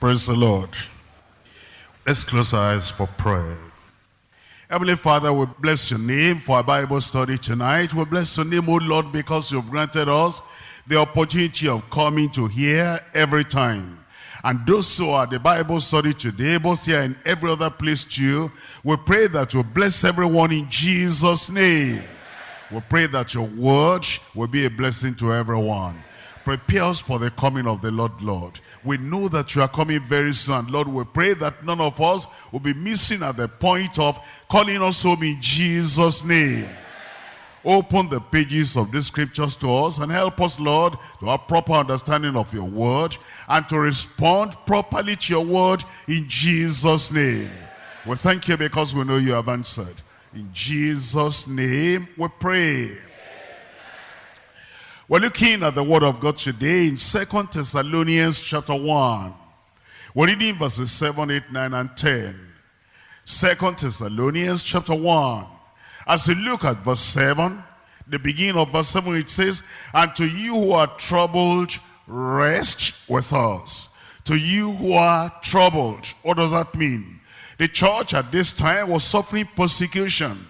Praise the Lord. Let's close our eyes for prayer. Heavenly Father, we bless your name for our Bible study tonight. We bless your name, O Lord, because you've granted us the opportunity of coming to hear every time. And those who are the Bible study today, both here and every other place too, we pray that you bless everyone in Jesus' name. We pray that your word will be a blessing to everyone. Prepare us for the coming of the Lord, Lord. We know that you are coming very soon. Lord, we pray that none of us will be missing at the point of calling us home in Jesus' name. Open the pages of these scriptures to us and help us, Lord, to have a proper understanding of your word and to respond properly to your word in Jesus' name. We thank you because we know you have answered. In Jesus' name we pray. We're looking at the word of God today in Second Thessalonians chapter 1. We're reading verses 7, 8, 9, and 10. Second Thessalonians chapter 1. As you look at verse 7, the beginning of verse 7, it says, And to you who are troubled, rest with us. To you who are troubled. What does that mean? The church at this time was suffering persecution.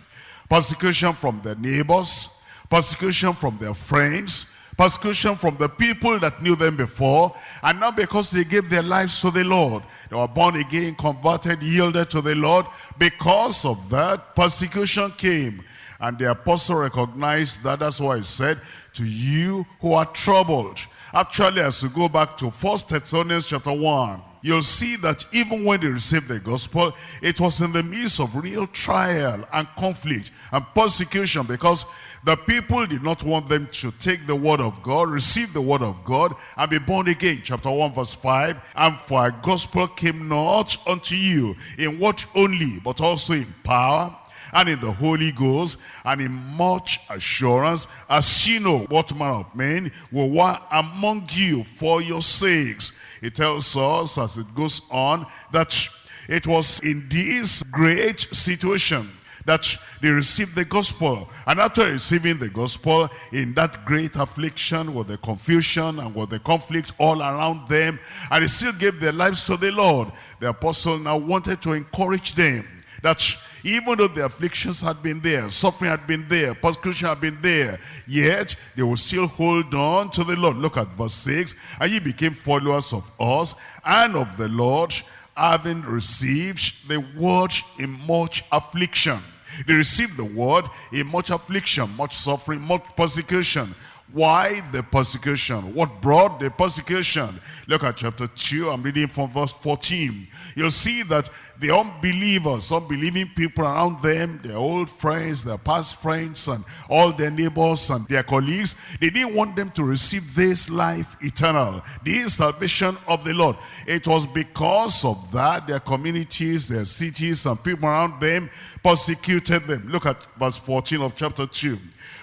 Persecution from the neighbors, persecution from their friends, persecution from the people that knew them before, and now because they gave their lives to the Lord. They were born again, converted, yielded to the Lord. Because of that, persecution came. And the apostle recognized that. That's why he said, to you who are troubled. Actually, as we go back to First Thessalonians chapter 1, you'll see that even when they received the gospel, it was in the midst of real trial and conflict and persecution because the people did not want them to take the word of God, receive the word of God, and be born again. Chapter 1 verse 5, And for our gospel came not unto you in what only, but also in power, and in the Holy Ghost, and in much assurance, as you know what manner of men were among you for your sakes. It tells us as it goes on that it was in this great situation that they received the gospel. And after receiving the gospel, in that great affliction with the confusion and with the conflict all around them, and they still gave their lives to the Lord, the apostle now wanted to encourage them that even though the afflictions had been there, suffering had been there, persecution had been there, yet they will still hold on to the Lord. Look at verse 6. And ye became followers of us and of the Lord, having received the word in much affliction. They received the word in much affliction, much suffering, much persecution. Why the persecution? What brought the persecution? Look at chapter 2, I'm reading from verse 14. You'll see that the unbelievers, unbelieving people around them, their old friends, their past friends, and all their neighbors and their colleagues, they didn't want them to receive this life eternal, the salvation of the Lord. It was because of that their communities, their cities, and people around them persecuted them. Look at verse 14 of chapter 2.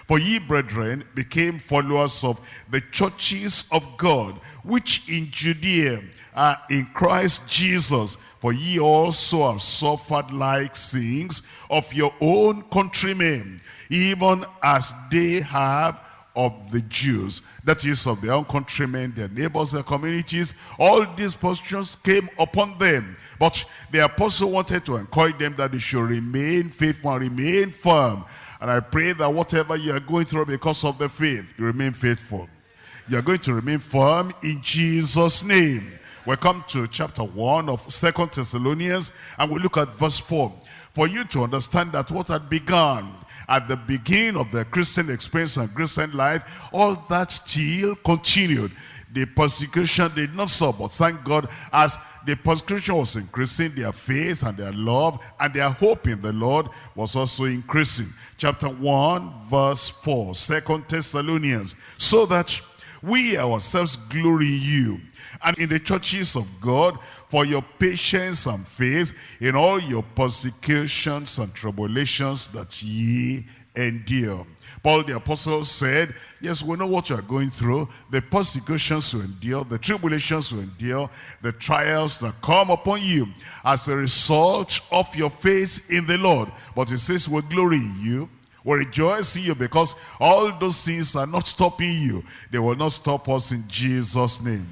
For ye, brethren, became followers of the churches of God, which in Judea are in Christ Jesus. For ye also have suffered like things of your own countrymen, even as they have of the Jews, that is of their own countrymen, their neighbors, their communities, all these positions came upon them. But the apostle wanted to encourage them that they should remain faithful and remain firm and I pray that whatever you are going through because of the faith, you remain faithful. You are going to remain firm in Jesus' name. We come to chapter 1 of Second Thessalonians and we look at verse 4. For you to understand that what had begun at the beginning of the Christian experience and Christian life, all that still continued. The persecution did not stop, but thank God as the persecution was increasing, their faith and their love and their hope in the Lord was also increasing. Chapter 1, verse 4, Second Thessalonians, so that we ourselves glory in you and in the churches of God for your patience and faith in all your persecutions and tribulations that ye endure Paul the apostle said, yes, we know what you are going through, the persecutions you endure, the tribulations you endure, the trials that come upon you as a result of your faith in the Lord. But he says, we glory in you, will rejoice in you because all those things are not stopping you. They will not stop us in Jesus' name.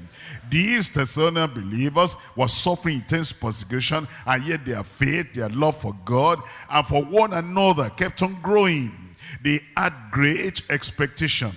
These Thessalonian believers were suffering intense persecution and yet their faith, their love for God and for one another kept on growing. They had great expectation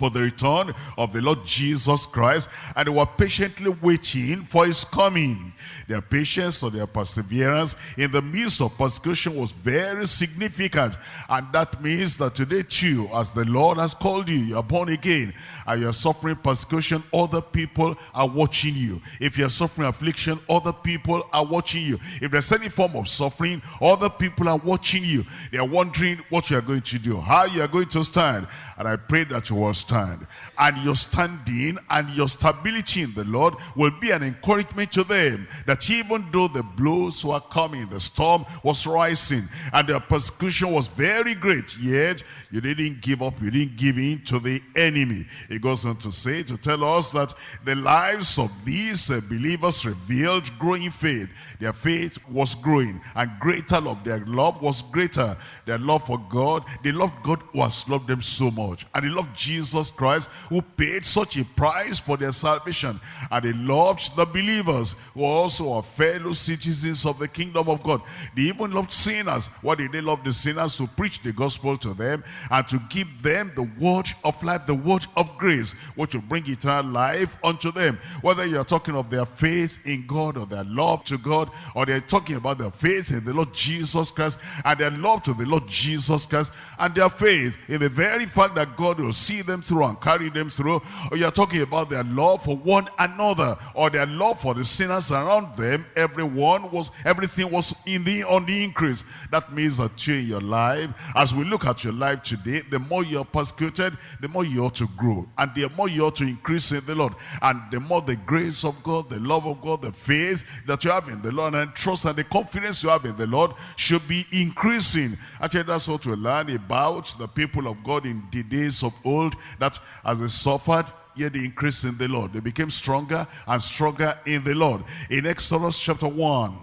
for the return of the Lord Jesus Christ and they were patiently waiting for his coming. Their patience or their perseverance in the midst of persecution was very significant and that means that today too as the Lord has called you, you are born again and you're suffering persecution, other people are watching you. If you're suffering affliction, other people are watching you. If there's any form of suffering, other people are watching you. They are wondering what you are going to do, how you are going to stand. And I pray that you will stand. And your standing and your stability in the Lord will be an encouragement to them that even though the blows were coming, the storm was rising, and the persecution was very great, yet you didn't give up, you didn't give in to the enemy. He goes on to say, to tell us that the lives of these uh, believers revealed growing faith. Their faith was growing, and greater love, their love was greater. Their love for God, they loved God who has loved them so much And they loved Jesus Christ who paid such a price for their salvation. And they loved the believers who also are fellow citizens of the kingdom of God. They even loved sinners. Why did they love the sinners? To preach the gospel to them and to give them the word of life, the word of grace, which will bring eternal life unto them. Whether you're talking of their faith in God or their love to God, or they're talking about their faith in the Lord Jesus Christ and their love to the Lord Jesus Christ and their faith in the very fact that God will see them through and carry them through. Or you're talking about their love for one another or their love for the sinners around them. Everyone was, everything was in the on the increase. That means that you in your life, as we look at your life today, the more you're persecuted, the more you ought to grow. And the more you ought to increase in the Lord. And the more the grace of God, the love of God, the faith that you have in the Lord and trust and the confidence you have in the Lord should be increasing. Actually, that's what we learn about the people of God in days of old that as they suffered, yet they increased in the Lord. They became stronger and stronger in the Lord. In Exodus chapter 1,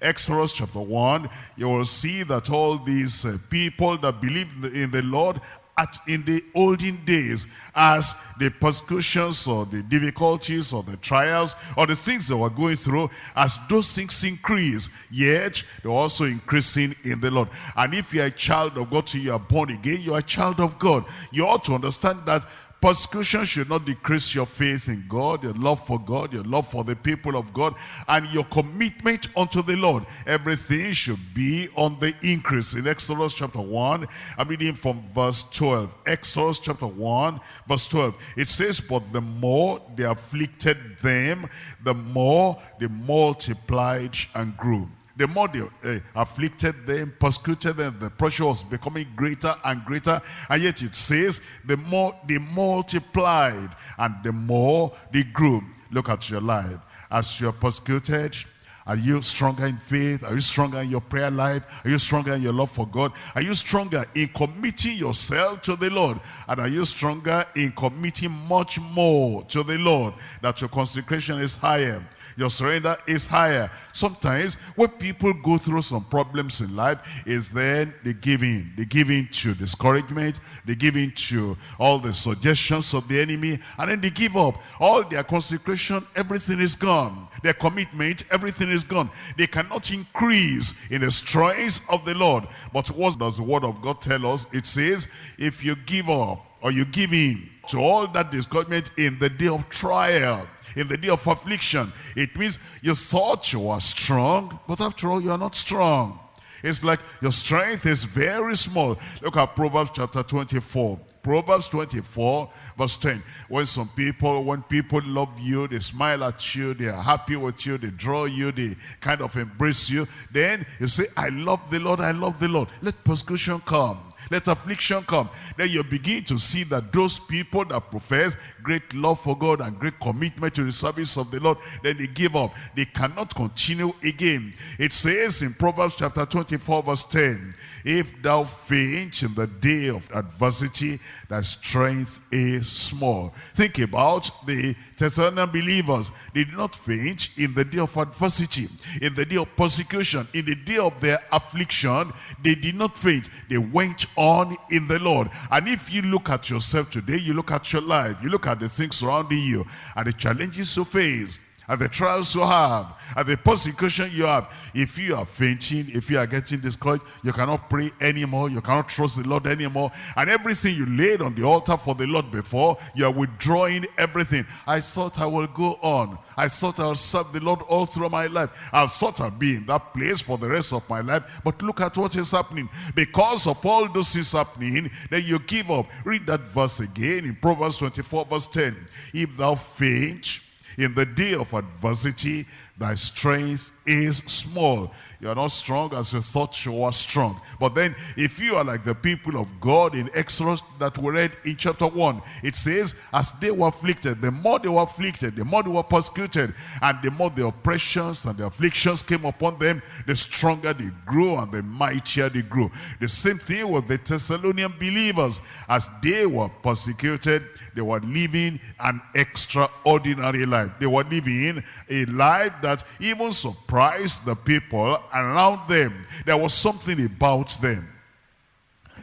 Exodus chapter 1, you will see that all these uh, people that believed in the Lord at in the olden days as the persecutions or the difficulties or the trials or the things they were going through as those things increase yet they're also increasing in the Lord. And if you're a child of God you are born again you're a child of God. You ought to understand that Persecution should not decrease your faith in God, your love for God, your love for the people of God, and your commitment unto the Lord. Everything should be on the increase. In Exodus chapter 1, I'm reading from verse 12. Exodus chapter 1, verse 12. It says, But the more they afflicted them, the more they multiplied and grew the more they uh, afflicted them, persecuted them, the pressure was becoming greater and greater. And yet it says, the more they multiplied and the more they grew. Look at your life. As you're persecuted, are you stronger in faith? Are you stronger in your prayer life? Are you stronger in your love for God? Are you stronger in committing yourself to the Lord? And are you stronger in committing much more to the Lord? That your consecration is higher your surrender is higher. Sometimes when people go through some problems in life, is then they give in. They give in to discouragement. They give in to all the suggestions of the enemy. And then they give up. All their consecration, everything is gone. Their commitment, everything is gone. They cannot increase in the strength of the Lord. But what does the word of God tell us? It says, if you give up or you give in to all that discouragement in the day of trial, in the day of affliction. It means you thought you were strong, but after all, you are not strong. It's like your strength is very small. Look at Proverbs chapter 24. Proverbs 24 verse 10. When some people, when people love you, they smile at you, they are happy with you, they draw you, they kind of embrace you. Then you say, I love the Lord, I love the Lord. Let persecution come. Let affliction come. Then you begin to see that those people that profess great love for God and great commitment to the service of the Lord, then they give up. They cannot continue again. It says in Proverbs chapter 24 verse 10, if thou faint in the day of adversity, thy strength is small. Think about the Thessalonian believers. They did not faint in the day of adversity, in the day of persecution, in the day of their affliction. They did not faint. They went on in the Lord. And if you look at yourself today, you look at your life, you look at the things surrounding you, and the challenges you face, and the trials you have, at the persecution you have. If you are fainting, if you are getting discouraged, you cannot pray anymore, you cannot trust the Lord anymore, and everything you laid on the altar for the Lord before, you are withdrawing everything. I thought I will go on. I thought I'll serve the Lord all through my life. I thought I'll be in that place for the rest of my life, but look at what is happening. Because of all those things happening, then you give up. Read that verse again in Proverbs 24 verse 10. If thou faint, in the day of adversity, thy strength is small. You are not strong as you thought you were strong. But then, if you are like the people of God in Exodus that we read in chapter 1, it says, as they were afflicted, the more they were afflicted, the more they were persecuted, and the more the oppressions and the afflictions came upon them, the stronger they grew and the mightier they grew. The same thing with the Thessalonian believers. As they were persecuted, they were living an extraordinary life. They were living a life that even surprised the people around them. There was something about them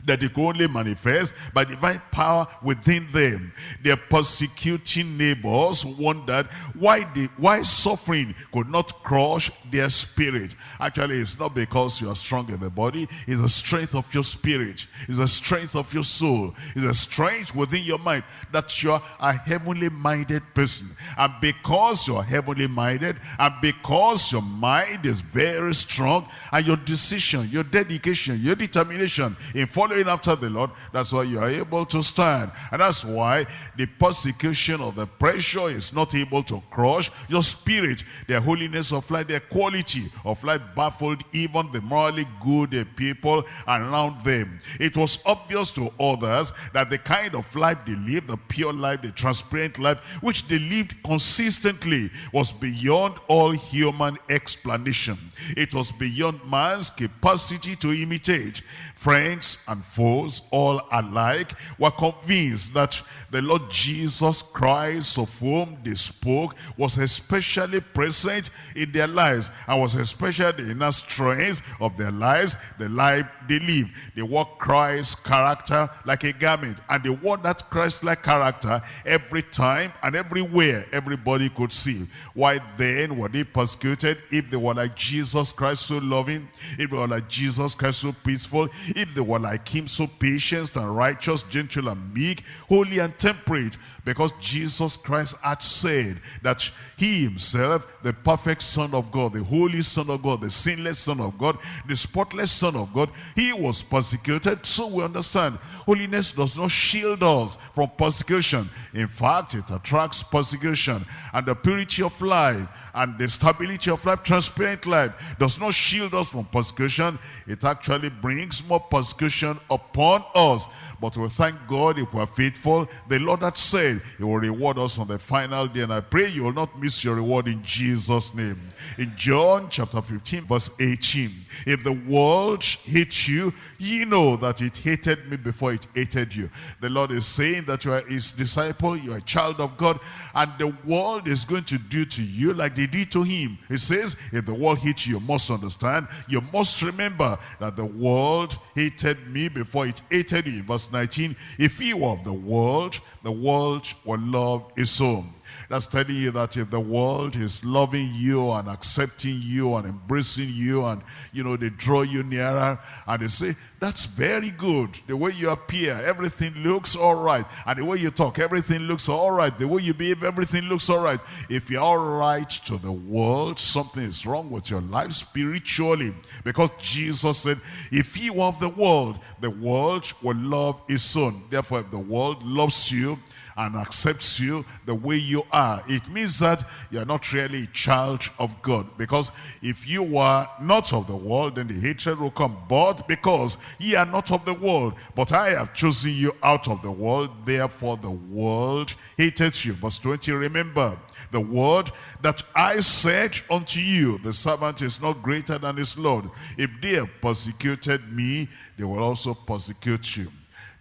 that they could only manifest by divine power within them. Their persecuting neighbors wondered why the why suffering could not crush their spirit. Actually, it's not because you are strong in the body, it's the strength of your spirit, it's the strength of your soul, it's the strength within your mind that you're a heavenly minded person. And because you're heavenly minded, and because your mind is very strong, and your decision, your dedication, your determination in following after the Lord, that's why you are able to stand. And that's why the persecution or the pressure is not able to crush your spirit. The holiness of life, the quality of life baffled even the morally good people around them. It was obvious to others that the kind of life they lived, the pure life, the transparent life, which they lived consistently was beyond all human explanation. It was beyond man's capacity to imitate. Friends and foes, all alike, were convinced that the Lord Jesus Christ of whom they spoke was especially present in their lives and was especially in the strength of their lives, the life they live. They walk Christ's character like a garment and they wore that Christ-like character every time and everywhere everybody could see. Why then were they persecuted if they were like Jesus Christ so loving, if they were like Jesus Christ so peaceful, if they were like him so patient and righteous, gentle and meek, holy and temperate, because Jesus Christ had said that he himself, the perfect son of God, the holy son of God, the sinless son of God, the spotless son of God, he was persecuted. So we understand, holiness does not shield us from persecution. In fact, it attracts persecution. And the purity of life and the stability of life, transparent life, does not shield us from persecution. It actually brings more persecution upon us. But we thank God if we are faithful. The Lord had said he will reward us on the final day. And I pray you will not miss your reward in Jesus' name. In John chapter 15 verse 18. If the world hates you, ye know that it hated me before it hated you. The Lord is saying that you are his disciple, you are a child of God. And the world is going to do to you like they did to him. He says, if the world hates you, you must understand. You must remember that the world hated me before it hated you. Verse 19, if you were of the world, the world will love its own. That's telling you that if the world is loving you and accepting you and embracing you and, you know, they draw you nearer and they say, that's very good. The way you appear, everything looks all right. And the way you talk, everything looks all right. The way you behave, everything looks all right. If you're all right to the world, something is wrong with your life spiritually. Because Jesus said, if you of the world, the world will love his son. Therefore, if the world loves you, and accepts you the way you are. It means that you are not really a child of God. Because if you were not of the world, then the hatred will come. But because ye are not of the world, but I have chosen you out of the world, therefore the world hated you. Verse 20, remember, the word that I said unto you, the servant is not greater than his Lord. If they have persecuted me, they will also persecute you.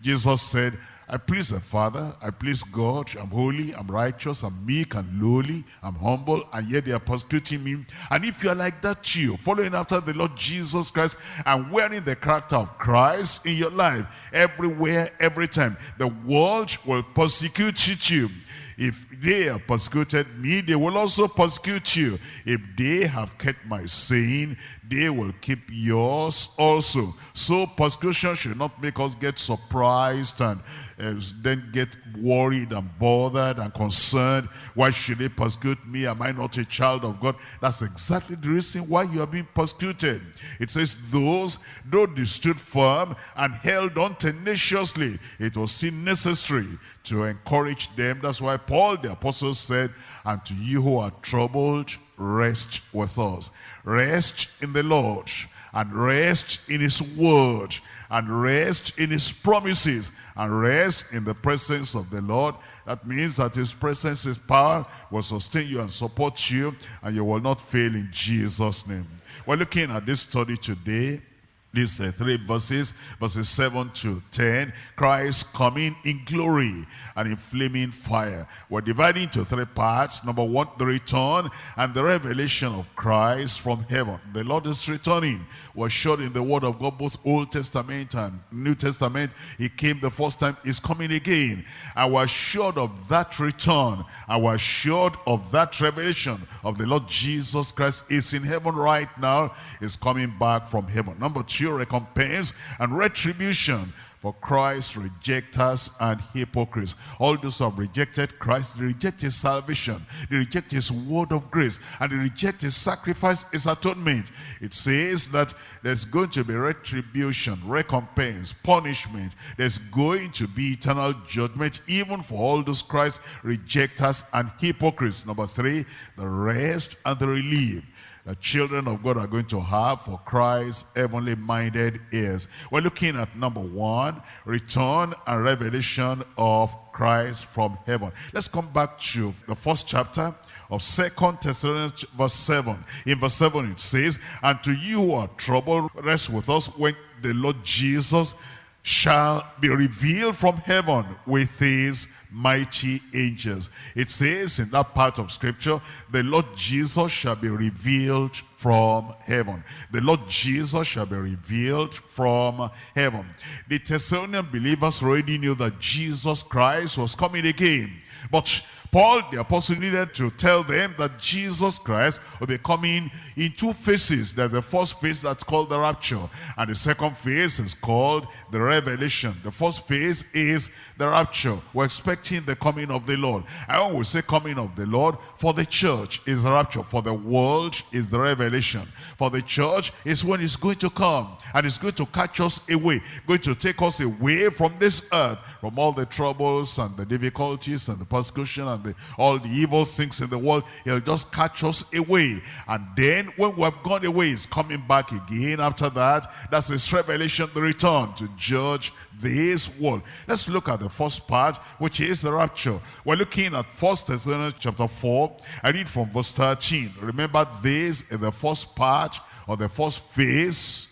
Jesus said, I please the Father, I please God, I'm holy, I'm righteous, I'm meek and lowly, I'm humble, and yet they are persecuting me. And if you are like that too, following after the Lord Jesus Christ and wearing the character of Christ in your life, everywhere, every time, the world will persecute you. If they have persecuted me, they will also persecute you. If they have kept my saying, they will keep yours also. So persecution should not make us get surprised and uh, then get worried and bothered and concerned. Why should they persecute me? Am I not a child of God? That's exactly the reason why you are being persecuted. It says, those, though they stood firm and held on tenaciously, it was still necessary to encourage them. That's why Paul the apostle said, and to you who are troubled, rest with us. Rest in the Lord and rest in his word and rest in his promises and rest in the presence of the Lord. That means that his presence, his power will sustain you and support you and you will not fail in Jesus' name. We're looking at this study today these uh, three verses, verses 7 to 10, Christ coming in glory and in flaming fire. We're dividing into three parts. Number one, the return and the revelation of Christ from heaven. The Lord is returning. We're sure in the word of God, both Old Testament and New Testament, he came the first time, he's coming again. And we're sure of that return. And we're sure of that revelation of the Lord Jesus Christ is in heaven right now, is coming back from heaven. Number two, recompense and retribution for Christ's rejectors and hypocrites. All those who have rejected Christ, they reject his salvation, they reject his word of grace, and they reject his sacrifice, his atonement. It says that there's going to be retribution, recompense, punishment. There's going to be eternal judgment, even for all those Christ rejectors and hypocrites. Number three, the rest and the relief the children of God are going to have for Christ's heavenly minded ears. We're looking at number one, return and revelation of Christ from heaven. Let's come back to the first chapter of Second Thessalonians verse 7. In verse 7 it says, And to you who are troubled, rest with us when the Lord Jesus shall be revealed from heaven with his mighty angels. It says in that part of scripture, the Lord Jesus shall be revealed from heaven. The Lord Jesus shall be revealed from heaven. The Thessalonian believers already knew that Jesus Christ was coming again. But Paul, the apostle, needed to tell them that Jesus Christ will be coming in two phases. There's the first phase that's called the rapture, and the second phase is called the revelation. The first phase is the rapture. We're expecting the coming of the Lord. I always say coming of the Lord, for the church is the rapture. For the world is the revelation. For the church is when it's going to come, and it's going to catch us away, going to take us away from this earth, from all the troubles and the difficulties and the persecution and the, all the evil things in the world. He'll just catch us away. And then when we have gone away, he's coming back again after that. That's his revelation, the return to judge this world. Let's look at the first part, which is the rapture. We're looking at First Thessalonians chapter 4. I read from verse 13. Remember this is the first part or the first phase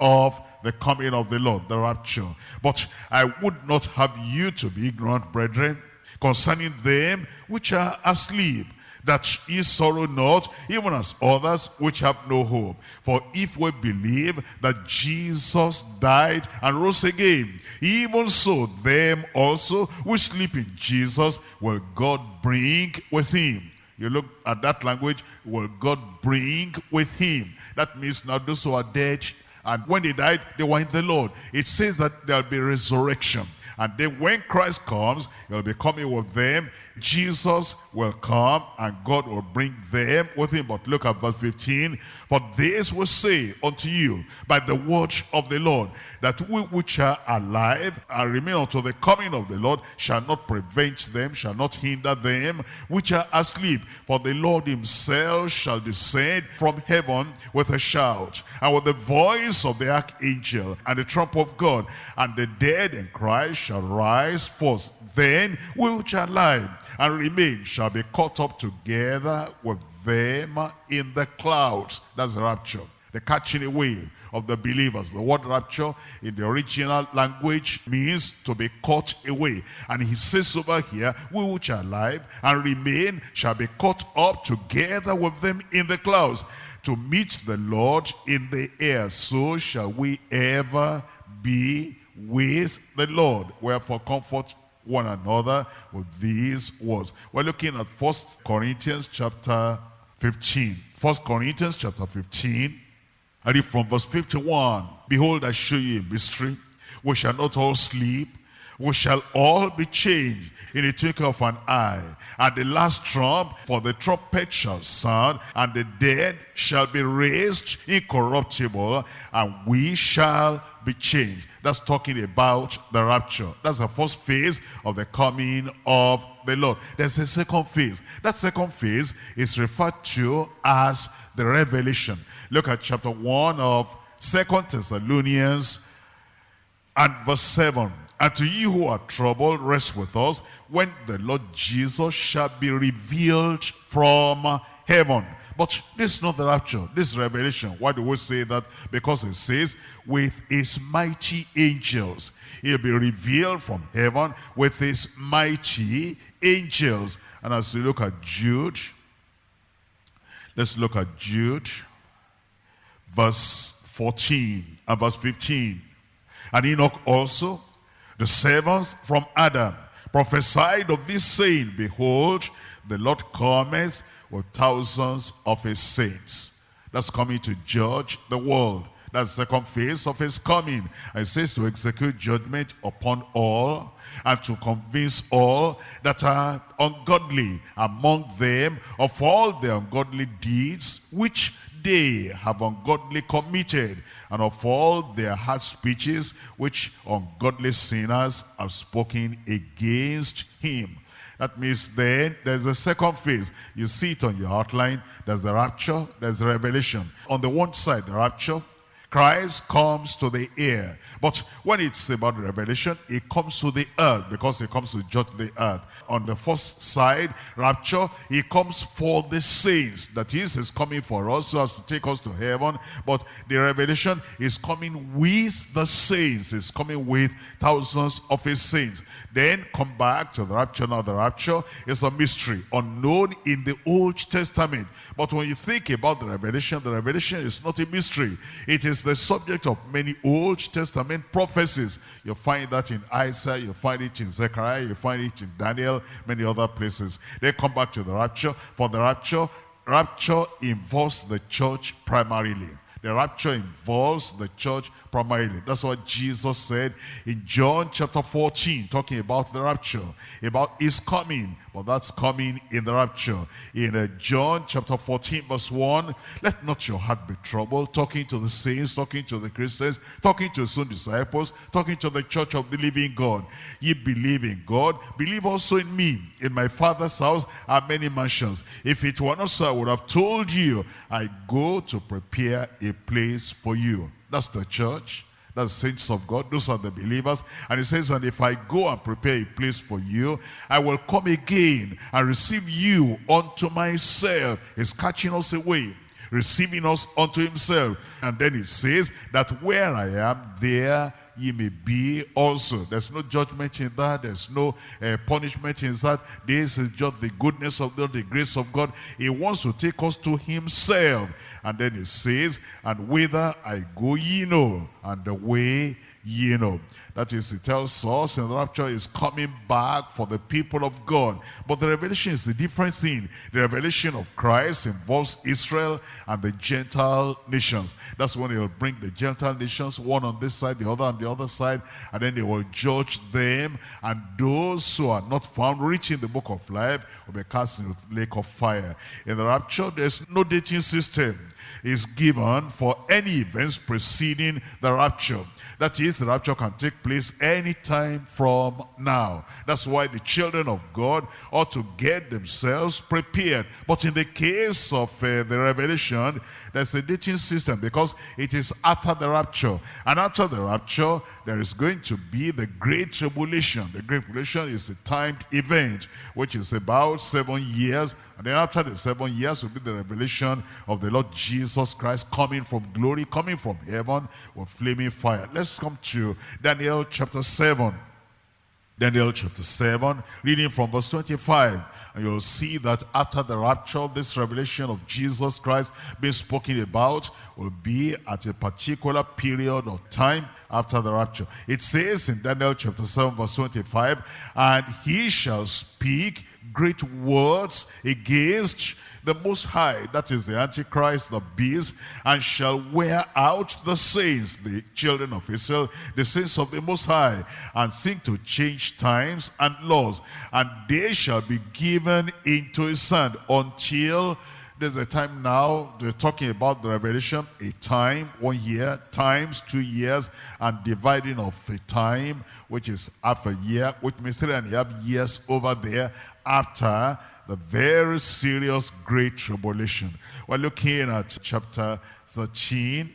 of the coming of the Lord, the rapture. But I would not have you to be ignorant, brethren, concerning them which are asleep, that ye sorrow not, even as others which have no hope. For if we believe that Jesus died and rose again, even so them also who sleep in Jesus will God bring with him. You look at that language, will God bring with him. That means now those who are dead, and when they died, they were in the Lord. It says that there'll be resurrection. And then when Christ comes, he'll be coming with them. Jesus will come and God will bring them with him. But look at verse 15. For this will say unto you by the word of the Lord, that we which are alive and remain unto the coming of the Lord shall not prevent them, shall not hinder them, which are asleep. For the Lord himself shall descend from heaven with a shout, and with the voice of the archangel, and the trump of God, and the dead in Christ shall rise first. Then we which are alive and remain shall be caught up together with them in the clouds. That's the rapture. The catching away of the believers. The word rapture in the original language means to be caught away. And he says over here, we which are alive and remain shall be caught up together with them in the clouds to meet the Lord in the air. So shall we ever be with the Lord. Wherefore comfort one another with these words. We're looking at First Corinthians chapter 15. First Corinthians chapter 15. I read from verse 51. Behold, I show you a mystery. We shall not all sleep. We shall all be changed in the twinkling of an eye. At the last trump, for the trumpet shall sound, and the dead shall be raised incorruptible, and we shall be changed. That's talking about the rapture. That's the first phase of the coming of the Lord. There's a second phase. That second phase is referred to as the revelation. Look at chapter 1 of Second Thessalonians and verse 7. And to you who are troubled, rest with us when the Lord Jesus shall be revealed from heaven. But this is not the rapture. This is revelation. Why do we say that? Because it says, with his mighty angels. He'll be revealed from heaven with his mighty angels. And as we look at Jude, let's look at Jude, verse 14 and verse 15. And Enoch also, the servants from Adam prophesied of this saying, Behold, the Lord cometh with thousands of his saints. That's coming to judge the world. That's the second phase of his coming. And it says to execute judgment upon all and to convince all that are ungodly among them of all the ungodly deeds which they have ungodly committed and of all their hard speeches which ungodly sinners have spoken against him. That means then there's a second phase. You see it on your outline. There's the rapture, there's the revelation. On the one side, the rapture, Christ comes to the air. But when it's about revelation, it comes to the earth because it comes to judge the earth. On the first side, rapture, he comes for the saints. That is, is coming for us so as to take us to heaven. But the revelation is coming with the saints. It's coming with thousands of his saints. Then come back to the rapture. Now the rapture is a mystery unknown in the Old Testament. But when you think about the revelation, the revelation is not a mystery. It is the subject of many Old Testament prophecies. You find that in Isaiah, you find it in Zechariah, you find it in Daniel, many other places. They come back to the rapture. For the rapture, rapture involves the church primarily. The rapture involves the church primarily. That's what Jesus said in John chapter 14, talking about the rapture, about his coming. But that's coming in the rapture. In uh, John chapter 14, verse 1, let not your heart be troubled, talking to the saints, talking to the Christians, talking to his own disciples, talking to the church of the living God. Ye believe in God, believe also in me. In my father's house are many mansions. If it were not so, I would have told you, I go to prepare a place for you. That's the church. That's the saints of God. Those are the believers. And he says, and if I go and prepare a place for you, I will come again and receive you unto myself. He's catching us away, receiving us unto himself. And then it says that where I am, there ye may be also. There's no judgment in that. There's no uh, punishment in that. This is just the goodness of God, the grace of God. He wants to take us to himself. And then he says, and whither I go ye know, and the way ye know. That is, it tells us in the rapture is coming back for the people of God. But the revelation is a different thing. The revelation of Christ involves Israel and the Gentile nations. That's when he will bring the Gentile nations, one on this side, the other on the other side, and then they will judge them. And those who are not found reaching the book of life will be cast into the lake of fire. In the rapture, there's no dating system is given for any events preceding the rapture. That is, the rapture can take place anytime from now. That's why the children of God ought to get themselves prepared. But in the case of uh, the revelation, there's a dating system because it is after the rapture. And after the rapture, there is going to be the Great Tribulation. The Great Tribulation is a timed event, which is about seven years. And then after the seven years will be the revelation of the Lord Jesus Christ coming from glory, coming from heaven with flaming fire. Let's come to Daniel chapter 7. Daniel chapter 7, reading from verse 25. And you'll see that after the rapture, this revelation of Jesus Christ being spoken about will be at a particular period of time after the rapture. It says in Daniel chapter 7 verse 25, And he shall speak great words against the Most High, that is the Antichrist, the beast, and shall wear out the saints, the children of Israel, the saints of the Most High, and seek to change times and laws, and they shall be given into his hand until there's a time now, they're talking about the revelation, a time, one year, times, two years, and dividing of a time, which is half a year, which means three and a half years over there after the very serious great tribulation. We're looking at chapter 13,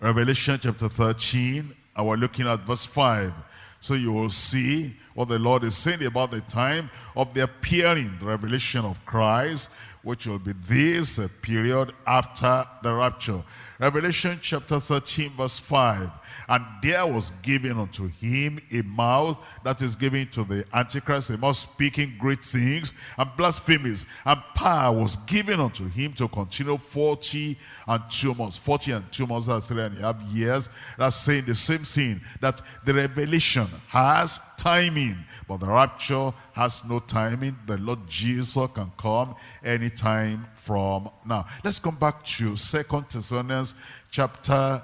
Revelation chapter 13, and we're looking at verse 5. So you will see what the Lord is saying about the time of the appearing, the revelation of Christ, which will be this period after the rapture. Revelation chapter 13 verse 5. And there was given unto him a mouth that is given to the Antichrist, a mouth speaking great things and blasphemies. And power was given unto him to continue 40 and two months. 40 and two months, that's three and a half years. That's saying the same thing, that the revelation has timing, but the rapture has no timing. The Lord Jesus can come anytime from now. Let's come back to Second Thessalonians chapter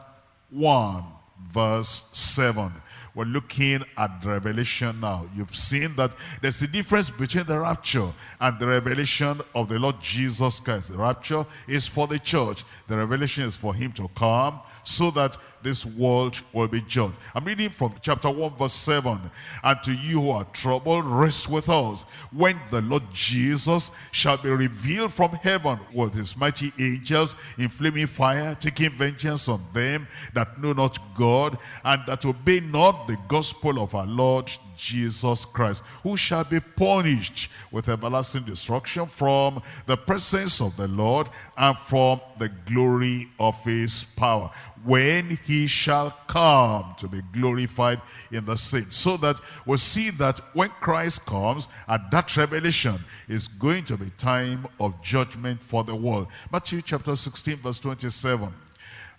1 verse 7. We're looking at revelation now. You've seen that there's a difference between the rapture and the revelation of the Lord Jesus Christ. The rapture is for the church. The revelation is for him to come so that this world will be judged. I'm reading from chapter 1 verse 7. And to you who are troubled, rest with us when the Lord Jesus shall be revealed from heaven with his mighty angels in flaming fire, taking vengeance on them that know not God and that obey not the gospel of our Lord Jesus Christ, who shall be punished with everlasting destruction from the presence of the Lord and from the glory of his power when he shall come to be glorified in the saints. So that we see that when Christ comes, at that revelation is going to be time of judgment for the world. Matthew chapter 16 verse 27.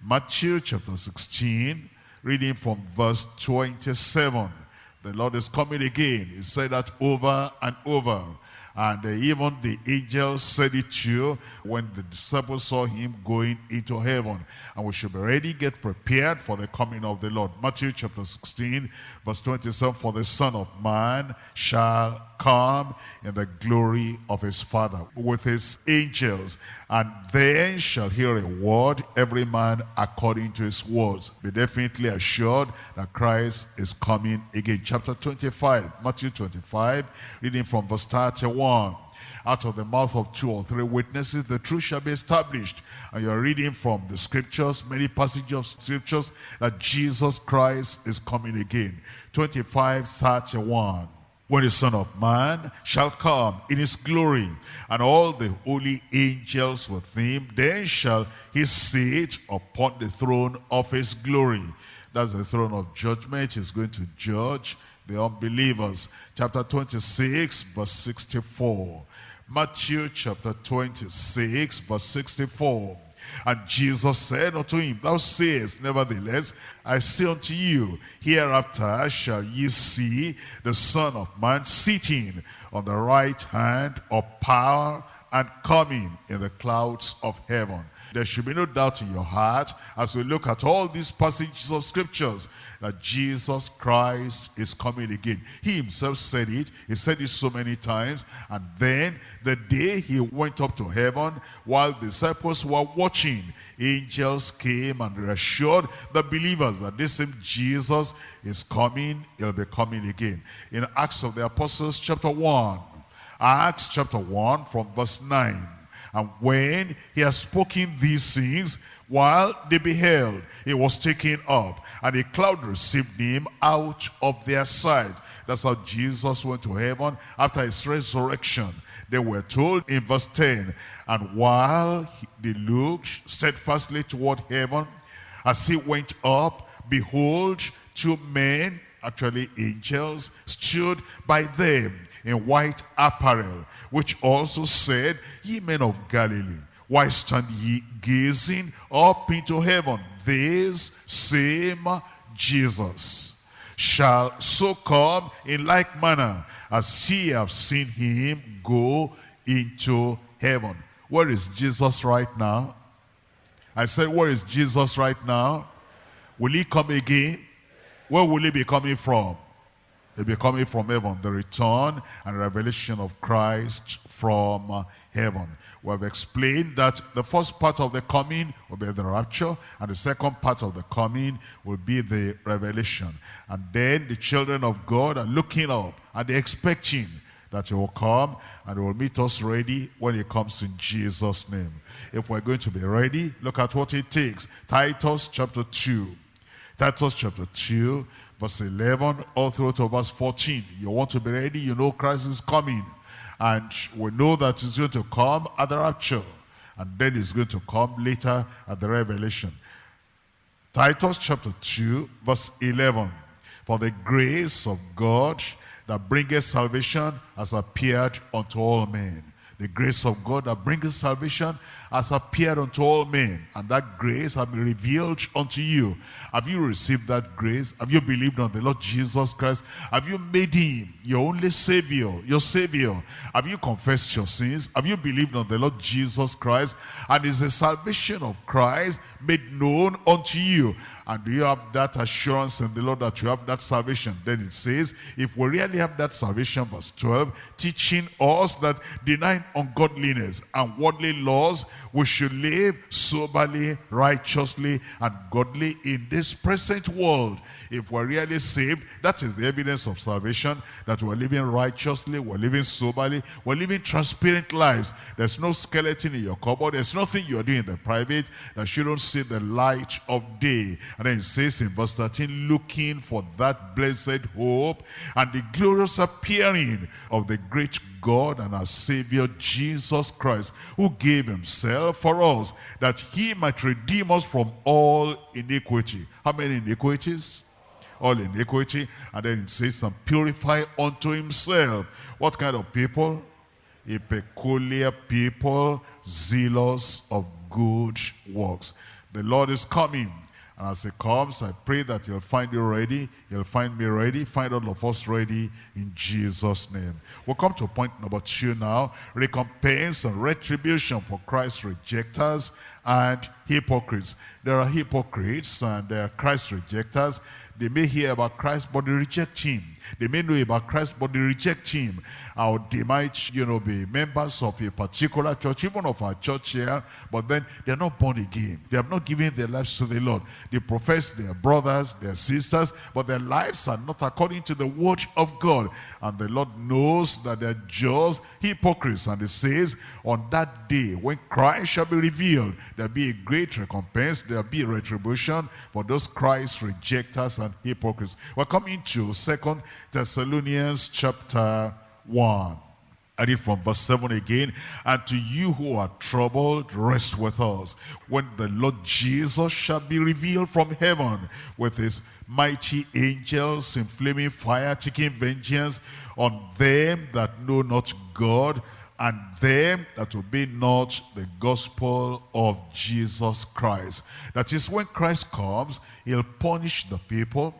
Matthew chapter 16, reading from verse 27. The Lord is coming again. He said that over and over. And uh, even the angels said it to you when the disciples saw him going into heaven. And we should be ready, get prepared for the coming of the Lord. Matthew chapter 16, verse 27, For the Son of Man shall come in the glory of his Father with his angels. And then shall hear a word, every man according to his words. Be definitely assured that Christ is coming again. Chapter 25, Matthew 25, reading from verse 31 out of the mouth of two or three witnesses, the truth shall be established. And you're reading from the scriptures, many passages of scriptures, that Jesus Christ is coming again. 25, 31 when the Son of Man shall come in his glory, and all the holy angels with him, then shall he sit upon the throne of his glory. That's the throne of judgment. He's going to judge the unbelievers. Chapter 26, verse 64. Matthew chapter 26, verse 64. And Jesus said unto him, Thou sayest, nevertheless, I say unto you, hereafter shall ye see the Son of Man sitting on the right hand of power and coming in the clouds of heaven. There should be no doubt in your heart as we look at all these passages of scriptures that Jesus Christ is coming again. He himself said it. He said it so many times. And then the day he went up to heaven, while disciples were watching, angels came and reassured the believers that this same Jesus is coming. He'll be coming again. In Acts of the Apostles chapter 1, Acts chapter 1 from verse 9. And when he had spoken these things, while they beheld, he was taken up, and a cloud received him out of their sight. That's how Jesus went to heaven after his resurrection. They were told in verse 10, and while they looked steadfastly toward heaven, as he went up, behold, two men, actually angels, stood by them in white apparel, which also said, Ye men of Galilee, why stand ye gazing up into heaven? This same Jesus shall so come in like manner as ye have seen him go into heaven. Where is Jesus right now? I said, where is Jesus right now? Will he come again? Where will he be coming from? He'll be coming from heaven. The return and revelation of Christ from heaven. We have explained that the first part of the coming will be the rapture, and the second part of the coming will be the revelation. And then the children of God are looking up and they're expecting that he will come and he will meet us ready when he comes in Jesus' name. If we're going to be ready, look at what it takes. Titus chapter 2. Titus chapter 2, verse 11, all through to verse 14. You want to be ready, you know Christ is coming. And we know that he's going to come at the rapture. And then he's going to come later at the revelation. Titus chapter 2, verse 11. For the grace of God that bringeth salvation has appeared unto all men. The grace of God that brings salvation has appeared unto all men, and that grace has been revealed unto you. Have you received that grace? Have you believed on the Lord Jesus Christ? Have you made him your only Savior, your Savior? Have you confessed your sins? Have you believed on the Lord Jesus Christ? And is the salvation of Christ made known unto you? And do you have that assurance in the Lord that you have that salvation? Then it says, if we really have that salvation, verse 12, teaching us that denying ungodliness and worldly laws, we should live soberly, righteously, and godly in this present world. If we're really saved, that is the evidence of salvation, that we're living righteously, we're living soberly, we're living transparent lives. There's no skeleton in your cupboard. There's nothing you're doing in the private that you don't see the light of day. And then it says in verse 13, looking for that blessed hope and the glorious appearing of the great God and our Savior Jesus Christ, who gave himself for us, that he might redeem us from all iniquity. How many iniquities? All iniquity. And then it says, and purify unto himself. What kind of people? A peculiar people, zealous of good works. The Lord is coming and as he comes, I pray that he'll find you ready. He'll find me ready. Find all of us ready in Jesus' name. We'll come to point number two now. Recompense and retribution for Christ's rejectors and hypocrites. There are hypocrites and there are Christ rejectors. They may hear about Christ, but they reject him. They may know about Christ, but they reject him. Or they might, you know, be members of a particular church, even of our church here, but then they're not born again. They have not given their lives to the Lord. They profess their brothers, their sisters, but their lives are not according to the word of God. And the Lord knows that they're just hypocrites. And He says, on that day, when Christ shall be revealed, there'll be a great recompense, there'll be retribution for those Christ rejectors and hypocrites. We're coming to Second Thessalonians chapter 1. I read from verse 7 again. And to you who are troubled, rest with us. When the Lord Jesus shall be revealed from heaven with his mighty angels in flaming fire, taking vengeance on them that know not God and them that obey not the gospel of Jesus Christ. That is when Christ comes, he'll punish the people,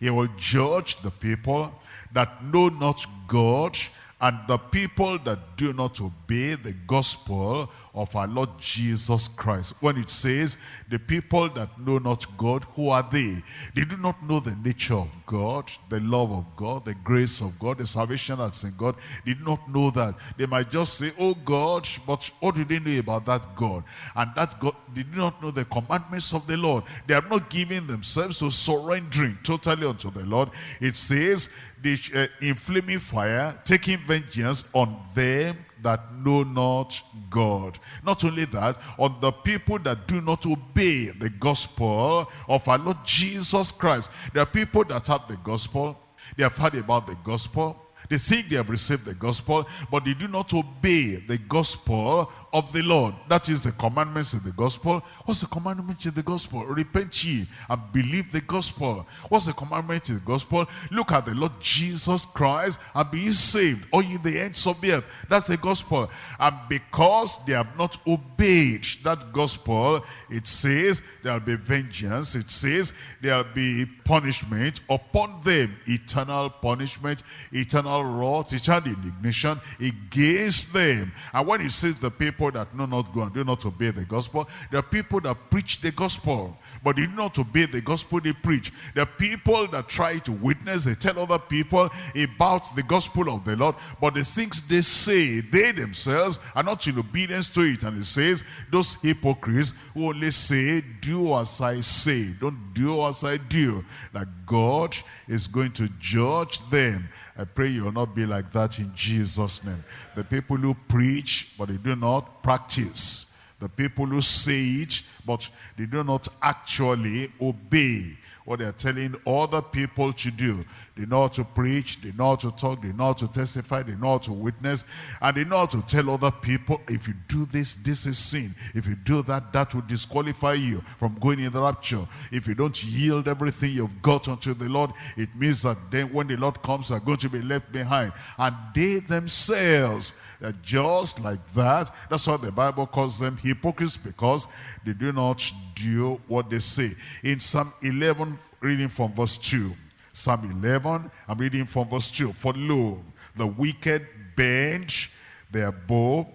he will judge the people that know not God, and the people that do not obey the gospel of our Lord Jesus Christ. When it says, the people that know not God, who are they? They do not know the nature of God, the love of God, the grace of God, the salvation that's in God. They do not know that. They might just say, oh God, but what do they know about that God? And that God, they do not know the commandments of the Lord. They have not given themselves to surrendering totally unto the Lord. It says, the uh, inflaming fire, taking vengeance on them that know not God. Not only that, on the people that do not obey the gospel of our Lord Jesus Christ. There are people that have the gospel, they have heard about the gospel, they think they have received the gospel, but they do not obey the gospel of the Lord. That is the commandments in the gospel. What's the commandment in the gospel? Repent ye and believe the gospel. What's the commandment in the gospel? Look at the Lord Jesus Christ and be saved, all ye the ends of the earth. That's the gospel. And because they have not obeyed that gospel, it says there will be vengeance. It says there will be punishment upon them. Eternal punishment, eternal wrath, eternal indignation against them. And when it says the people people that know not go and do not obey the gospel. There are people that preach the gospel, but they do not obey the gospel they preach. There are people that try to witness, they tell other people about the gospel of the Lord, but the things they say, they themselves are not in obedience to it. And it says, those hypocrites who only say, do as I say, don't do as I do, that God is going to judge them I pray you will not be like that in Jesus' name. The people who preach, but they do not practice. The people who say it, but they do not actually obey what they're telling other people to do. They know how to preach, they know how to talk, they know how to testify, they know how to witness, and they know how to tell other people, if you do this, this is sin. If you do that, that will disqualify you from going in the rapture. If you don't yield everything you've got unto the Lord, it means that then when the Lord comes, are going to be left behind. And they themselves just like that. That's why the Bible calls them hypocrites because they do not do what they say. In Psalm 11, reading from verse 2. Psalm 11, I'm reading from verse 2. For lo, the wicked bend their bow,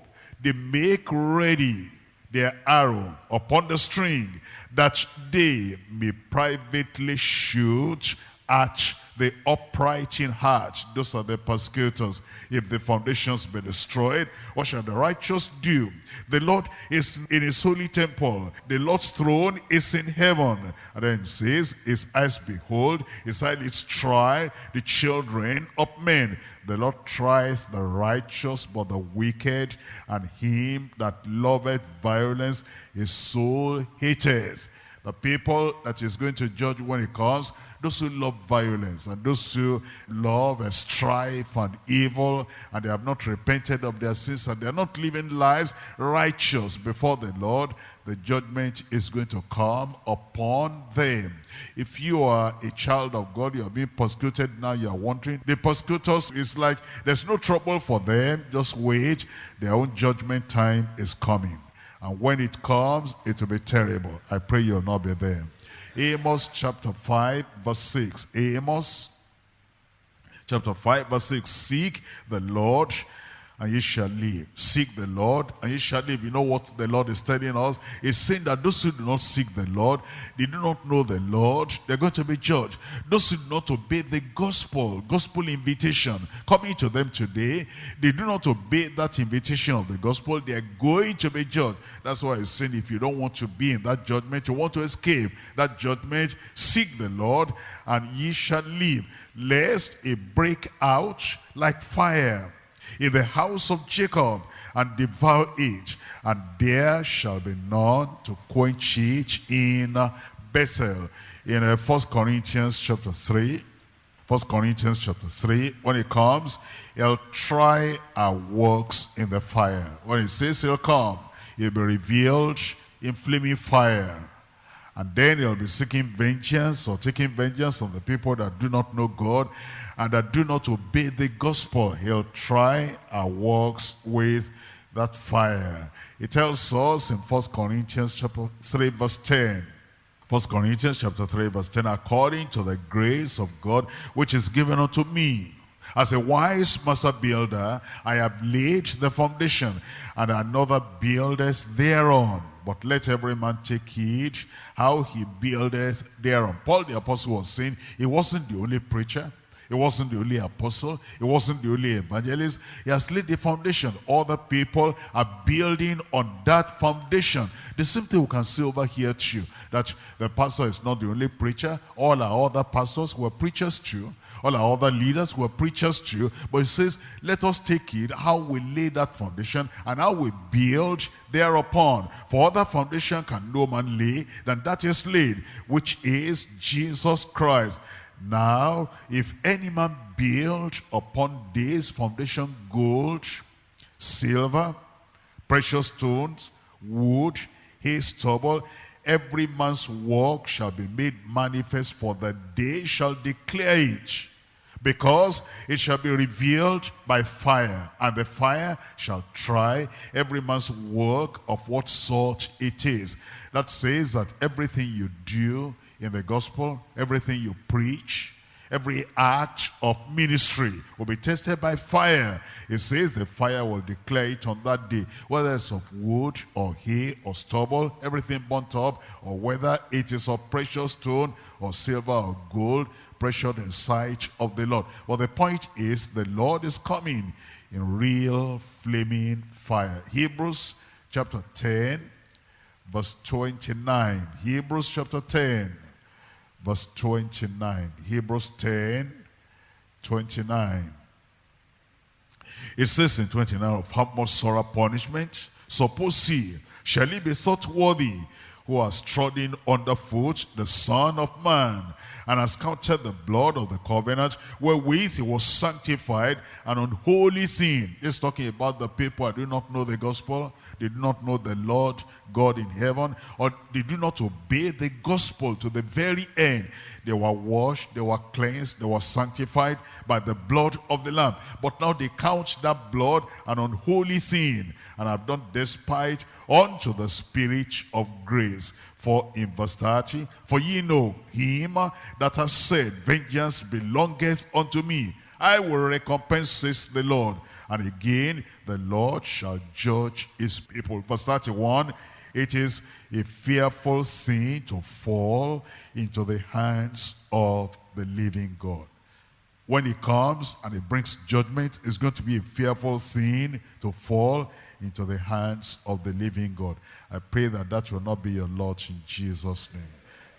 they make ready their arrow upon the string, that they may privately shoot at the upright in heart. Those are the persecutors. If the foundations be destroyed, what shall the righteous do? The Lord is in his holy temple. The Lord's throne is in heaven. And then it says, his eyes behold, his eyelids try the children of men. The Lord tries the righteous, but the wicked, and him that loveth violence, his soul hateth. The people that is going to judge when he comes those who love violence and those who love and strife and evil and they have not repented of their sins and they are not living lives righteous before the Lord, the judgment is going to come upon them. If you are a child of God, you are being persecuted now, you are wondering. The persecutors is like, there's no trouble for them, just wait. Their own judgment time is coming. And when it comes, it will be terrible. I pray you'll not be there. Amos chapter 5 verse 6. Amos chapter 5 verse 6. Seek the Lord and ye shall live. Seek the Lord, and ye shall live. You know what the Lord is telling us? He's saying that those who do not seek the Lord, they do not know the Lord, they're going to be judged. Those who do not obey the gospel, gospel invitation coming to them today, they do not obey that invitation of the gospel, they are going to be judged. That's why he's saying if you don't want to be in that judgment, you want to escape that judgment, seek the Lord, and ye shall live. Lest it break out like fire in the house of Jacob and devour it, and there shall be none to quench it in Bethel. In uh, 1 Corinthians chapter 3, 1 Corinthians chapter 3, when it comes, he'll try our works in the fire. When he says he'll come, he'll be revealed in flaming fire. And then he'll be seeking vengeance or taking vengeance on the people that do not know God and that do not obey the gospel. He'll try our works with that fire. It tells us in 1 Corinthians chapter 3 verse 10. 1 Corinthians chapter 3 verse 10, according to the grace of God which is given unto me. As a wise master builder, I have laid the foundation, and another buildeth thereon. But let every man take heed how he buildeth thereon. Paul the apostle was saying he wasn't the only preacher. He wasn't the only apostle. He wasn't the only evangelist. He has laid the foundation. Other people are building on that foundation. The same thing we can see over here too. That the pastor is not the only preacher. All our other pastors were preachers too. All our other leaders were preachers too. But he says, let us take it, how we lay that foundation and how we build thereupon. For other foundation can no man lay than that is laid, which is Jesus Christ. Now, if any man build upon this foundation gold, silver, precious stones, wood, hay, stubble, every man's work shall be made manifest, for the day shall declare it because it shall be revealed by fire, and the fire shall try every man's work of what sort it is. That says that everything you do in the gospel, everything you preach, every act of ministry will be tested by fire. It says the fire will declare it on that day, whether it's of wood or hay or stubble, everything burnt up, or whether it is of precious stone or silver or gold, precious in sight of the Lord. Well, the point is the Lord is coming in real flaming fire. Hebrews chapter 10, verse 29. Hebrews chapter 10, verse 29. Hebrews 10, 29. It says in 29 of how much sorrow punishment. Suppose he, shall he be thought worthy who has trodden underfoot the Son of Man and has counted the blood of the covenant wherewith he was sanctified an unholy thing. This talking about the people who do not know the gospel, they do not know the Lord God in heaven, or they do not obey the gospel to the very end. They were washed, they were cleansed, they were sanctified by the blood of the Lamb. But now they count that blood an unholy thing, and have done despite unto the Spirit of grace. For in verse 30, for ye know him that has said, Vengeance belongeth unto me. I will recompense, says the Lord. And again, the Lord shall judge his people. Verse 31, it is a fearful thing to fall into the hands of the living God. When he comes and he brings judgment, it's going to be a fearful thing to fall into the hands of the living God. I pray that that will not be your lot in Jesus' name.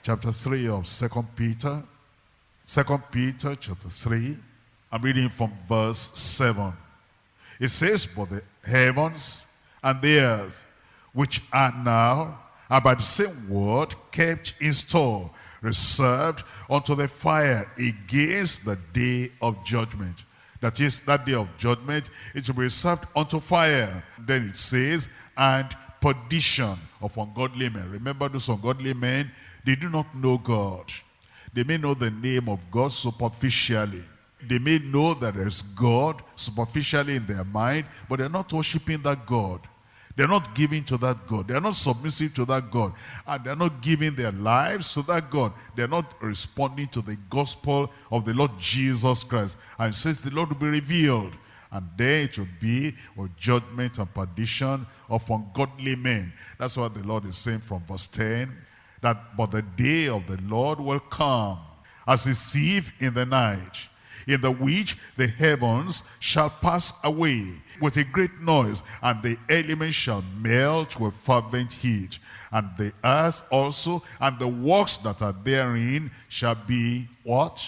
Chapter 3 of Second Peter. Second Peter chapter 3. I'm reading from verse 7. It says, But the heavens and the earth, which are now, are by the same word kept in store, reserved unto the fire against the day of judgment. That is, that day of judgment, it will be reserved unto fire. Then it says, and perdition of ungodly men. Remember those ungodly men, they do not know God. They may know the name of God superficially. They may know that there's God superficially in their mind, but they're not worshiping that God. They're not giving to that God. They're not submissive to that God. And they're not giving their lives to that God. They're not responding to the gospel of the Lord Jesus Christ. And says the Lord will be revealed. And there it will be with judgment and perdition of ungodly men. That's what the Lord is saying from verse 10. That but the day of the Lord will come as a thief in the night in the which the heavens shall pass away with a great noise, and the elements shall melt with fervent heat. And the earth also, and the works that are therein shall be what?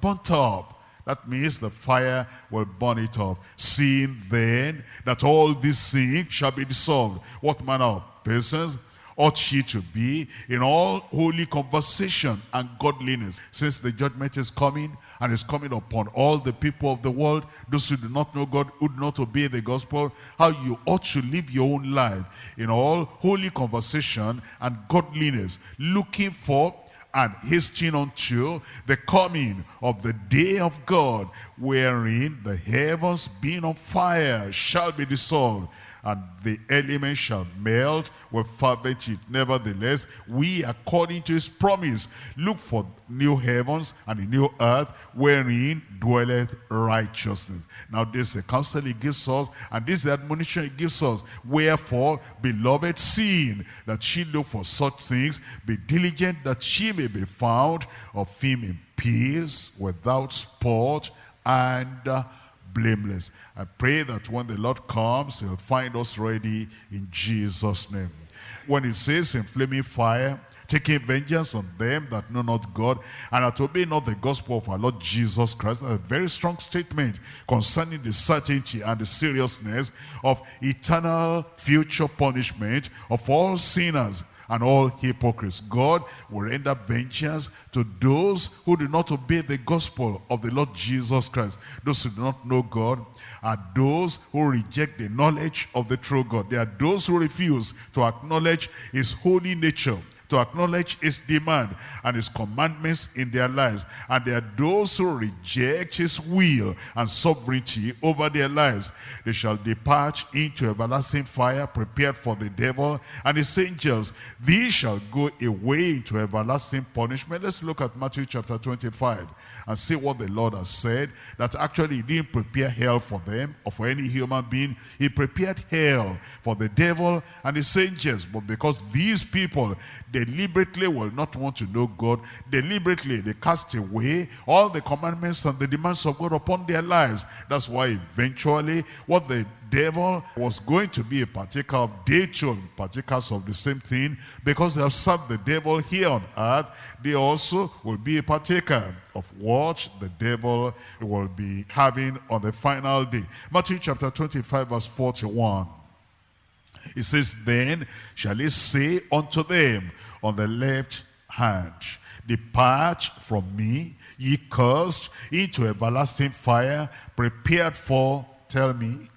Burnt up. That means the fire will burn it up. Seeing then that all these things shall be dissolved. What manner of persons ought ye to be in all holy conversation and godliness, since the judgment is coming and is coming upon all the people of the world, those who do not know God, who do not obey the gospel, how you ought to live your own life in all holy conversation and godliness, looking for and hastening unto the coming of the day of God, wherein the heavens being on fire shall be dissolved, and the elements shall melt with fervent heat. Nevertheless, we, according to his promise, look for new heavens and a new earth, wherein dwelleth righteousness. Now this is the counsel he gives us, and this is the admonition he gives us. Wherefore, beloved, seeing that she look for such things, be diligent that she may be found of him in peace, without spot, and blameless. I pray that when the Lord comes, he'll find us ready in Jesus' name. When it says in flaming fire, taking vengeance on them that know not God, and that obey not the gospel of our Lord Jesus Christ. A very strong statement concerning the certainty and the seriousness of eternal future punishment of all sinners and all hypocrites. God will render vengeance to those who do not obey the gospel of the Lord Jesus Christ. Those who do not know God are those who reject the knowledge of the true God. They are those who refuse to acknowledge his holy nature to acknowledge his demand and his commandments in their lives. And there are those who reject his will and sovereignty over their lives. They shall depart into everlasting fire prepared for the devil and his angels. These shall go away into everlasting punishment. Let's look at Matthew chapter 25 and see what the Lord has said, that actually he didn't prepare hell for them or for any human being. He prepared hell for the devil and his angels. But because these people deliberately will not want to know God, deliberately they cast away all the commandments and the demands of God upon their lives. That's why eventually what the devil was going to be a partaker of they too partakers of the same thing. Because they have served the devil here on earth they also will be a partaker of what the devil will be having on the final day. Matthew chapter 25 verse 41 it says then shall he say unto them on the left hand depart from me ye cursed into everlasting fire prepared for tell me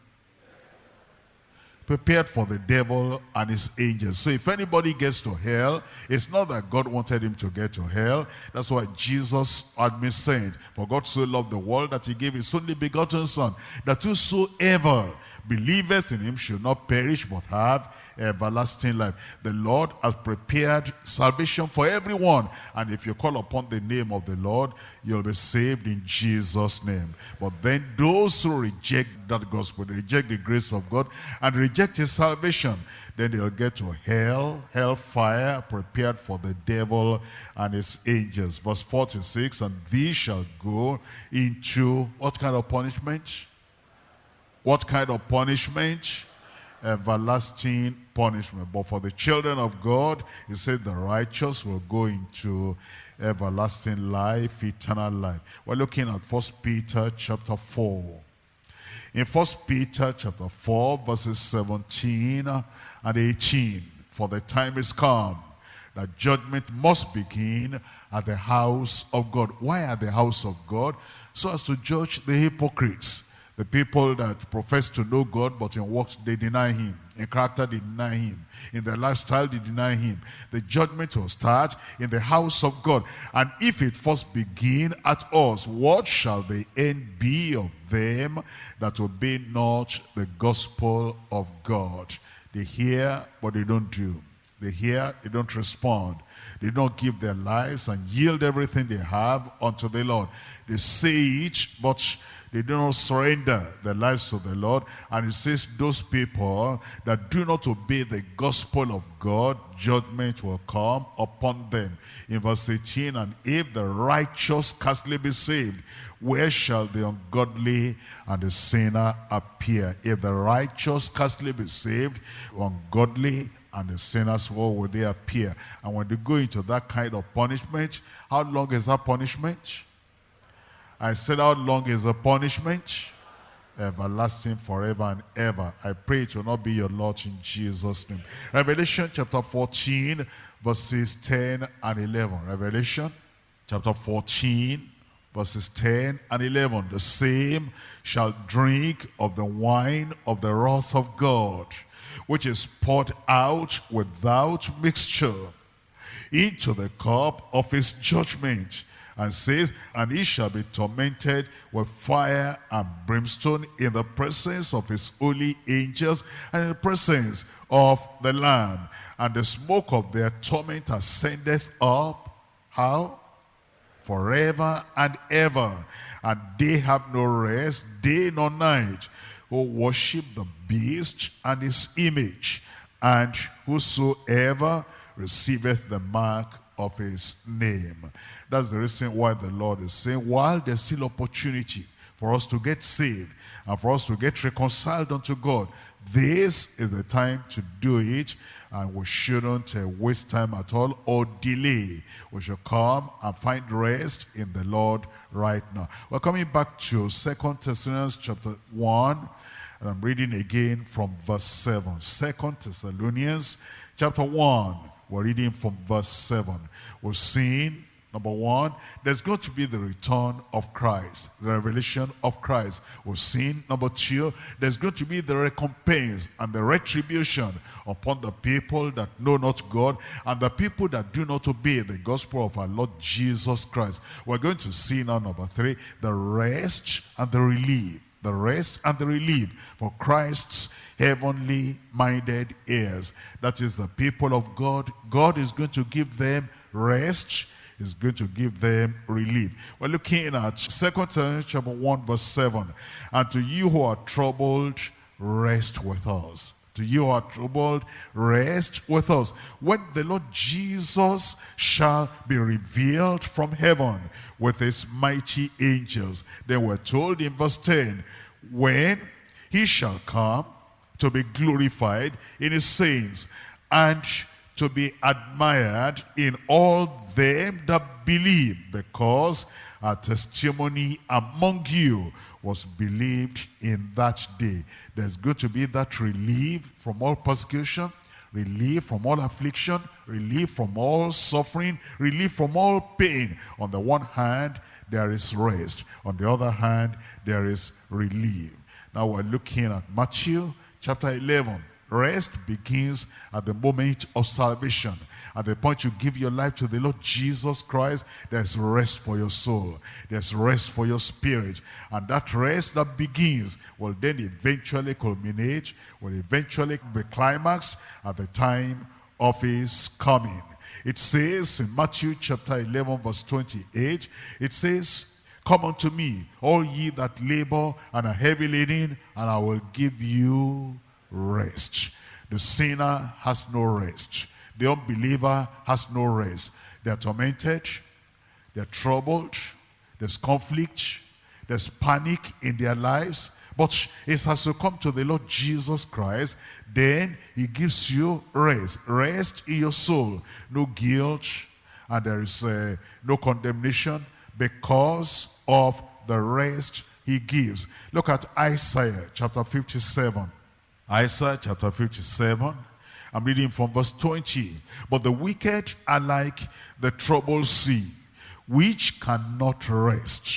prepared for the devil and his angels. So if anybody gets to hell, it's not that God wanted him to get to hell. That's why Jesus had been sent. For God so loved the world that he gave his only begotten son, that whosoever believeth in him should not perish but have everlasting life. The Lord has prepared salvation for everyone. And if you call upon the name of the Lord, you'll be saved in Jesus' name. But then those who reject that gospel, reject the grace of God, and reject his salvation, then they'll get to hell, hellfire, prepared for the devil and his angels. Verse 46, and these shall go into what kind of punishment? What kind of punishment? Everlasting punishment. But for the children of God, he said the righteous will go into everlasting life, eternal life. We're looking at First Peter chapter 4. In First Peter chapter 4, verses 17 and 18, for the time is come that judgment must begin at the house of God. Why at the house of God? So as to judge the hypocrites the people that profess to know God, but in works they deny him. In character they deny him. In their lifestyle they deny him. The judgment will start in the house of God. And if it first begin at us, what shall the end be of them that obey not the gospel of God? They hear, but they don't do. They hear, they don't respond. They don't give their lives and yield everything they have unto the Lord. They say it, but they do not surrender their lives to the Lord. And it says those people that do not obey the gospel of God, judgment will come upon them. In verse 18, and if the righteous scarcely be saved, where shall the ungodly and the sinner appear? If the righteous scarcely be saved, ungodly and the sinners, where will they appear? And when they go into that kind of punishment, how long is that punishment? I said, how long is the punishment? everlasting forever and ever. I pray it will not be your lot in Jesus' name. Revelation chapter 14, verses 10 and 11. Revelation chapter 14, verses 10 and 11. The same shall drink of the wine of the wrath of God, which is poured out without mixture into the cup of his judgment and says, And he shall be tormented with fire and brimstone in the presence of his holy angels and in the presence of the Lamb. And the smoke of their torment ascendeth up. How? Forever and ever. And they have no rest, day nor night, who worship the beast and his image. And whosoever receiveth the mark of his name. That's the reason why the Lord is saying, while there's still opportunity for us to get saved and for us to get reconciled unto God, this is the time to do it and we shouldn't uh, waste time at all or delay. We should come and find rest in the Lord right now. We're coming back to Second Thessalonians chapter 1 and I'm reading again from verse 7. Second Thessalonians chapter 1 we're reading from verse 7. We're seeing, number one, there's going to be the return of Christ, the revelation of Christ. We're seeing, number two, there's going to be the recompense and the retribution upon the people that know not God and the people that do not obey the gospel of our Lord Jesus Christ. We're going to see now, number three, the rest and the relief the rest and the relief for Christ's heavenly minded heirs. That is the people of God. God is going to give them rest. Is going to give them relief. We're looking at 2 Timothy chapter 1 verse 7. And to you who are troubled, rest with us to you are troubled, rest with us. When the Lord Jesus shall be revealed from heaven with his mighty angels. Then we're told in verse 10, when he shall come to be glorified in his saints and to be admired in all them that believe because our testimony among you was believed in that day. There's going to be that relief from all persecution, relief from all affliction, relief from all suffering, relief from all pain. On the one hand, there is rest. On the other hand, there is relief. Now we're looking at Matthew chapter 11. Rest begins at the moment of salvation. At the point you give your life to the Lord Jesus Christ, there's rest for your soul. There's rest for your spirit. And that rest that begins will then eventually culminate, will eventually be climaxed at the time of his coming. It says in Matthew chapter 11 verse 28, it says, Come unto me, all ye that labor and are heavy laden, and I will give you rest. The sinner has no rest. The unbeliever has no rest. They're tormented, they're troubled, there's conflict, there's panic in their lives. But it has to come to the Lord Jesus Christ. Then he gives you rest. Rest in your soul. No guilt and there is uh, no condemnation because of the rest he gives. Look at Isaiah chapter 57. Isaiah chapter 57. I'm reading from verse 20. But the wicked are like the troubled sea, which cannot rest,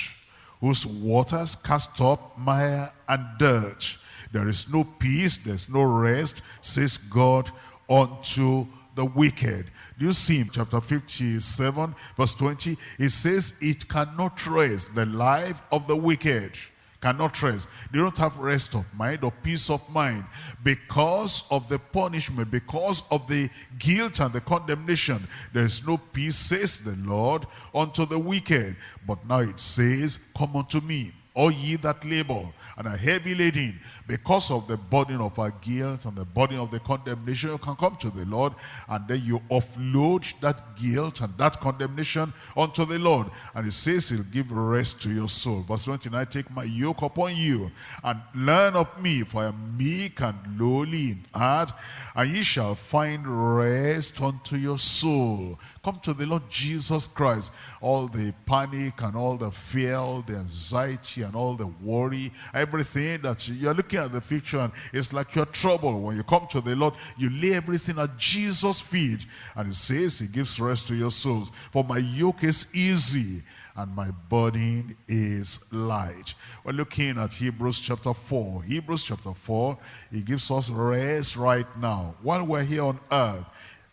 whose waters cast up mire and dirt. There is no peace, there's no rest, says God, unto the wicked. Do you see in chapter 57, verse 20? It says, it cannot rest the life of the wicked cannot rest. They don't have rest of mind or peace of mind because of the punishment, because of the guilt and the condemnation. There is no peace, says the Lord, unto the wicked. But now it says, come unto me, all ye that labor and are heavy laden, because of the burden of our guilt and the burden of the condemnation, you can come to the Lord and then you offload that guilt and that condemnation unto the Lord. And he says he'll give rest to your soul. Verse 29, take my yoke upon you and learn of me, for I am meek and lowly in heart, and ye shall find rest unto your soul. Come to the Lord Jesus Christ. All the panic and all the fear, all the anxiety, anxiety and all the worry, everything that you're looking at the future and it's like your trouble. When you come to the Lord, you lay everything at Jesus' feet. And he says he gives rest to your souls. For my yoke is easy and my burden is light. We're looking at Hebrews chapter 4. Hebrews chapter 4, he gives us rest right now. While we're here on earth,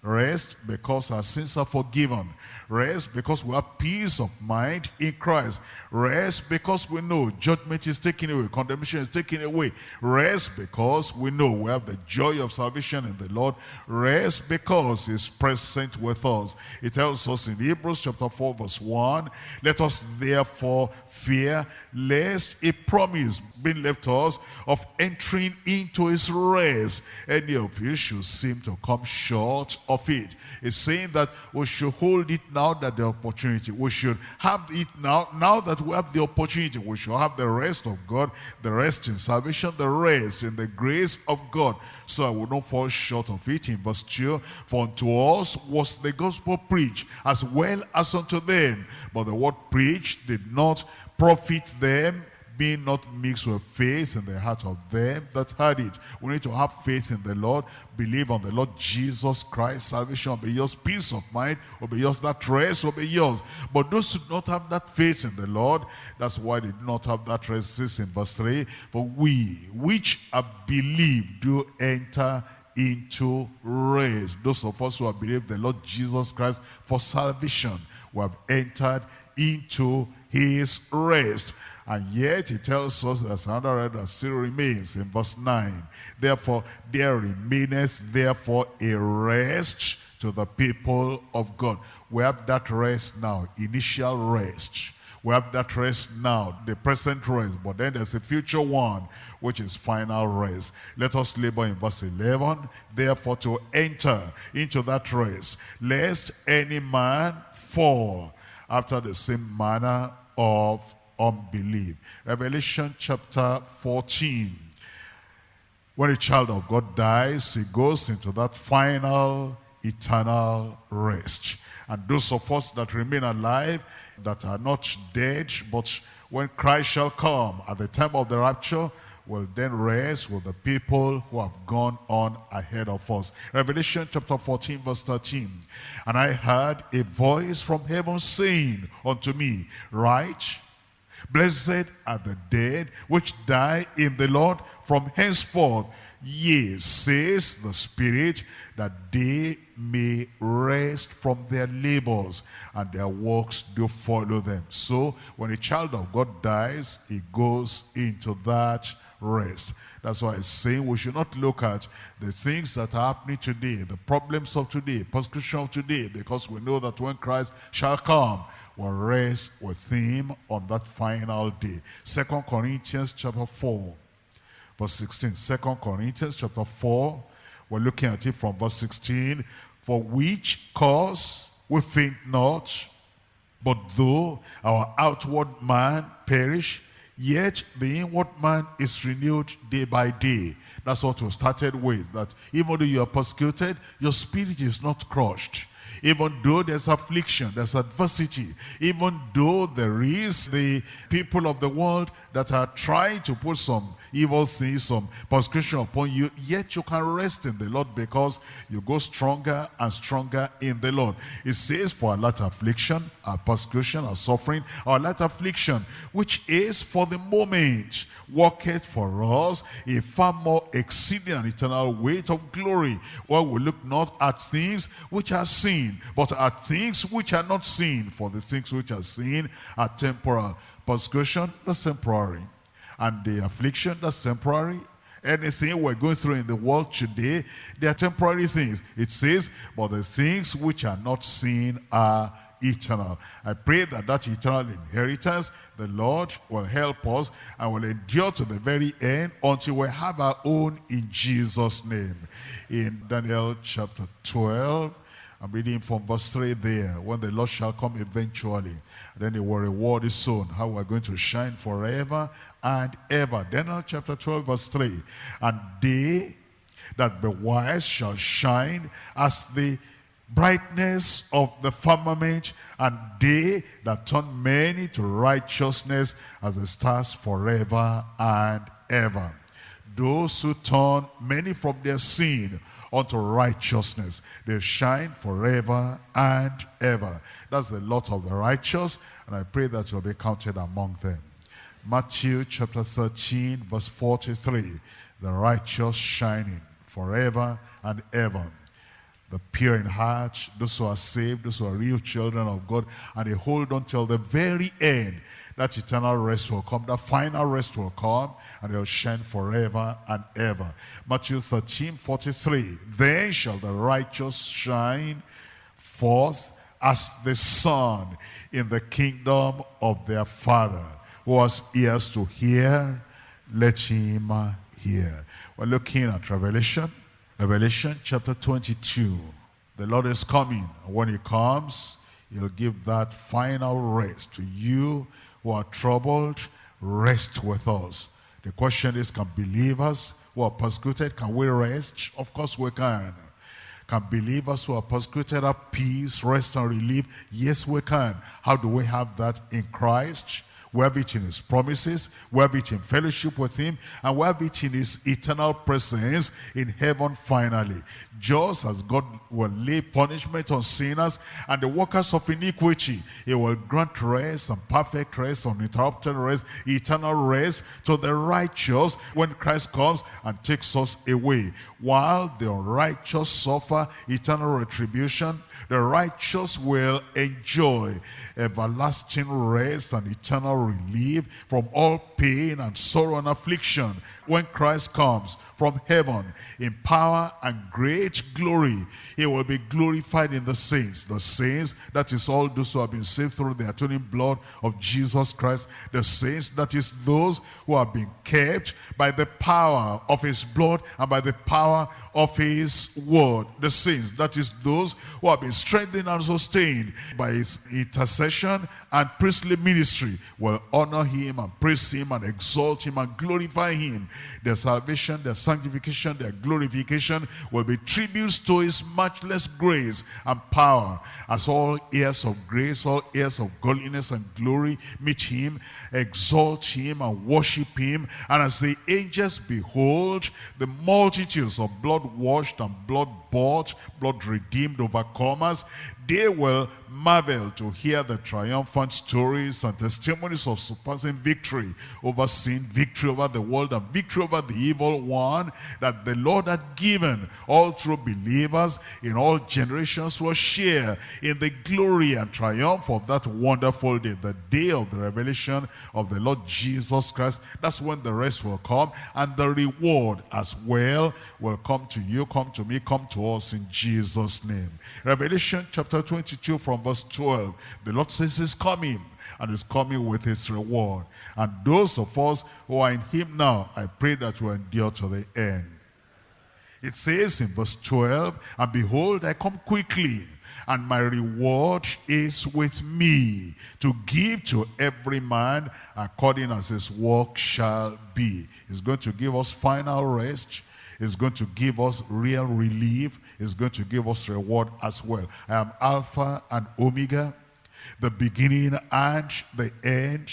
rest because our sins are forgiven. Rest because we have peace of mind in Christ. Rest because we know judgment is taken away, condemnation is taken away. Rest because we know we have the joy of salvation in the Lord. Rest because he's present with us. It tells us in Hebrews chapter 4 verse 1, let us therefore fear lest a promise being left to us of entering into his rest, any of you should seem to come short of it. It's saying that we should hold it now that the opportunity. We should have it now. Now that we have the opportunity, we should have the rest of God, the rest in salvation, the rest in the grace of God. So I will not fall short of it. In verse 2, for unto us was the gospel preached, as well as unto them. But the word preached did not profit them being not mixed with faith in the heart of them that heard it. We need to have faith in the Lord, believe on the Lord Jesus Christ. Salvation will be yours, peace of mind will be yours, that rest will be yours. But those who do not have that faith in the Lord, that's why they do not have that rest. This in verse 3, for we which have believed do enter into rest. Those of us who have believed the Lord Jesus Christ for salvation, we have entered into his rest. And yet he tells us there's another that still remains in verse 9. Therefore, there remaineth therefore a rest to the people of God. We have that rest now, initial rest. We have that rest now, the present rest, but then there's a future one, which is final rest. Let us labor in verse 11, therefore to enter into that rest, lest any man fall after the same manner of unbelief. Revelation chapter 14. When a child of God dies, he goes into that final eternal rest. And those of us that remain alive, that are not dead, but when Christ shall come at the time of the rapture, will then rest with the people who have gone on ahead of us. Revelation chapter 14 verse 13. And I heard a voice from heaven saying unto me, Write, Blessed are the dead which die in the Lord from henceforth. Yea, says the Spirit, that they may rest from their labors and their works do follow them. So when a child of God dies, he goes into that rest. That's why it's saying we should not look at the things that are happening today, the problems of today, persecution of today, because we know that when Christ shall come, will rest with him on that final day. Second Corinthians chapter 4, verse 16. Second Corinthians chapter 4, we're looking at it from verse 16. For which cause we faint not, but though our outward man perish, yet the inward man is renewed day by day. That's what we started with, that even though you are persecuted, your spirit is not crushed. Even though there's affliction, there's adversity, even though there is the people of the world that are trying to put some evil things, some persecution upon you, yet you can rest in the Lord because you go stronger and stronger in the Lord. It says for a lot of affliction, a persecution, a suffering, lot of affliction, which is for the moment, worketh for us a far more exceeding and eternal weight of glory, while we look not at things which are seen, but at things which are not seen, for the things which are seen are temporal. Persecution, that's temporary and the affliction that's temporary. Anything we're going through in the world today, they are temporary things. It says, but the things which are not seen are eternal. I pray that that eternal inheritance, the Lord will help us and will endure to the very end until we have our own in Jesus' name. In Daniel chapter 12, I'm reading from verse 3 there. When the Lord shall come eventually, then he will reward his soon. How we're going to shine forever and ever. Daniel chapter 12 verse 3. And they that be wise shall shine as the brightness of the firmament, and they that turn many to righteousness as the stars forever and ever. Those who turn many from their sin unto righteousness, they shine forever and ever. That's the lot of the righteous, and I pray that you'll be counted among them. Matthew chapter 13, verse 43. The righteous shining forever and ever the pure in heart, those who are saved, those who are real children of God, and they hold on till the very end. That eternal rest will come, that final rest will come, and they'll shine forever and ever. Matthew 13, 43. Then shall the righteous shine forth as the sun in the kingdom of their Father. Who has ears to hear, let him hear. We're looking at Revelation Revelation chapter 22. The Lord is coming. When he comes, he'll give that final rest to you who are troubled. Rest with us. The question is, can believers who are persecuted, can we rest? Of course we can. Can believers who are persecuted have peace, rest, and relief? Yes, we can. How do we have that in Christ? We have it in his promises. We have it in fellowship with him. And we have it in his eternal presence in heaven finally. Just as God will lay punishment on sinners and the workers of iniquity, he will grant rest and perfect rest, uninterrupted rest, eternal rest to the righteous when Christ comes and takes us away. While the unrighteous suffer eternal retribution, the righteous will enjoy everlasting rest and eternal relief from all pain and sorrow and affliction when Christ comes from heaven in power and great glory. He will be glorified in the saints. The saints, that is all those who have been saved through the atoning blood of Jesus Christ. The saints, that is those who have been kept by the power of his blood and by the power of his word. The saints, that is those who have been strengthened and sustained by his intercession and priestly ministry will honor him and praise him and exalt him and glorify him The salvation, their sanctification, their glorification will be tributes to his matchless grace and power. As all heirs of grace, all heirs of godliness and glory meet him, exalt him and worship him. And as the angels behold the multitudes of blood-washed and blood-bought, blood-redeemed overcomers, they will marvel to hear the triumphant stories and testimonies of surpassing victory over sin, victory over the world, and victory over the evil one that the Lord had given all true believers in all generations will share in the glory and triumph of that wonderful day, the day of the revelation of the Lord Jesus Christ. That's when the rest will come and the reward as well will come to you, come to me, come to us in Jesus' name. Revelation chapter 22 from verse 12. The Lord says he's coming and is coming with his reward. And those of us who are in him now, I pray that we endure to the end. It says in verse 12, And behold, I come quickly, and my reward is with me, to give to every man according as his work shall be. He's going to give us final rest. He's going to give us real relief is going to give us reward as well. I am Alpha and Omega, the beginning and the end,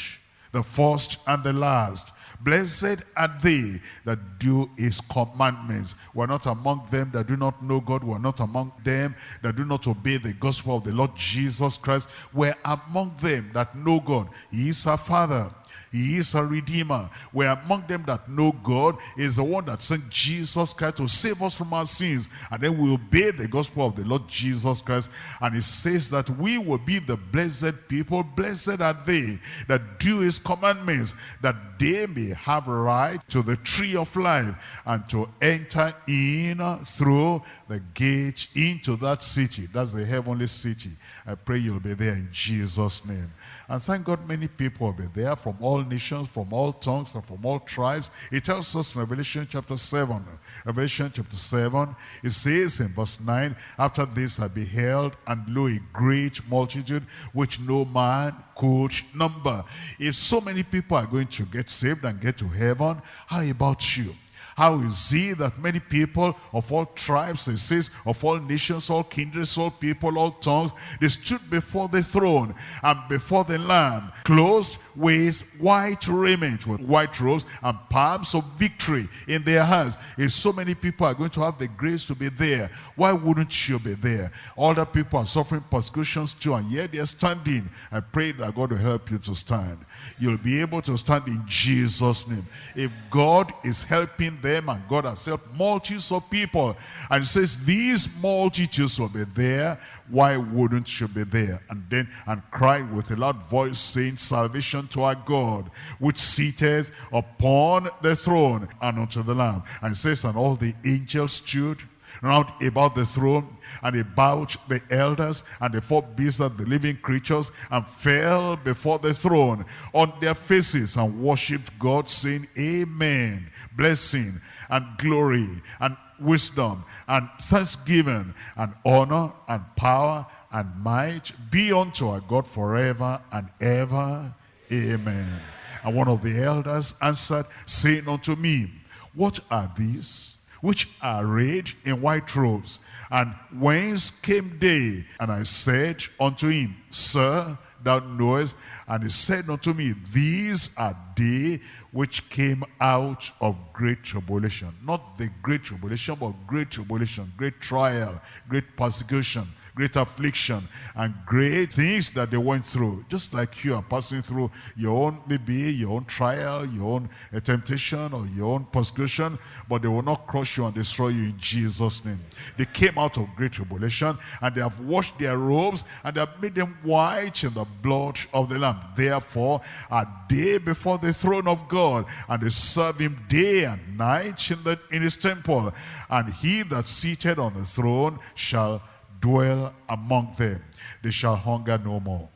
the first and the last. Blessed are they that do his commandments. We're not among them that do not know God. We're not among them that do not obey the gospel of the Lord Jesus Christ. We're among them that know God. He is our Father. He is a redeemer. We're among them that know God is the one that sent Jesus Christ to save us from our sins. And then we obey the gospel of the Lord Jesus Christ. And it says that we will be the blessed people. Blessed are they that do his commandments, that they may have right to the tree of life and to enter in through the gate into that city. That's the heavenly city. I pray you'll be there in Jesus' name. And thank God many people will be there from all nations, from all tongues, and from all tribes. It tells us in Revelation chapter 7. Revelation chapter 7, it says in verse 9, After this I beheld, and lo, a great multitude, which no man could number. If so many people are going to get saved and get to heaven, how about you? How is it that many people of all tribes, it says, of all nations, all kindreds, all people, all tongues, they stood before the throne and before the Lamb, clothed with white raiment, with white robes and palms of victory in their hands. If so many people are going to have the grace to be there, why wouldn't you be there? Other people are suffering persecutions too, and yet they're standing. I pray that God will help you to stand. You'll be able to stand in Jesus' name. If God is helping them and God has helped multitudes of people. And says these multitudes will be there. Why wouldn't you be there? And then and cry with a loud voice saying salvation to our God which seated upon the throne and unto the Lamb. And says and all the angels stood round about the throne and about the elders and the four beasts of the living creatures and fell before the throne on their faces and worshipped God saying amen blessing and glory and wisdom and thanksgiving and honor and power and might be unto our God forever and ever. Amen. And one of the elders answered, saying unto me, What are these which are arrayed in white robes? And whence came they? And I said unto him, Sir, thou knowest. And he said unto me, These are they which came out of great tribulation. Not the great tribulation, but great tribulation, great trial, great persecution, great affliction, and great things that they went through. Just like you are passing through your own, maybe your own trial, your own uh, temptation, or your own persecution, but they will not crush you and destroy you in Jesus' name. They came out of great tribulation, and they have washed their robes, and they have made them white in the blood of the Lamb. Therefore, are they before the throne of God, and they serve him day and night in, the, in his temple. And he that seated on the throne shall dwell among them. They shall hunger no more.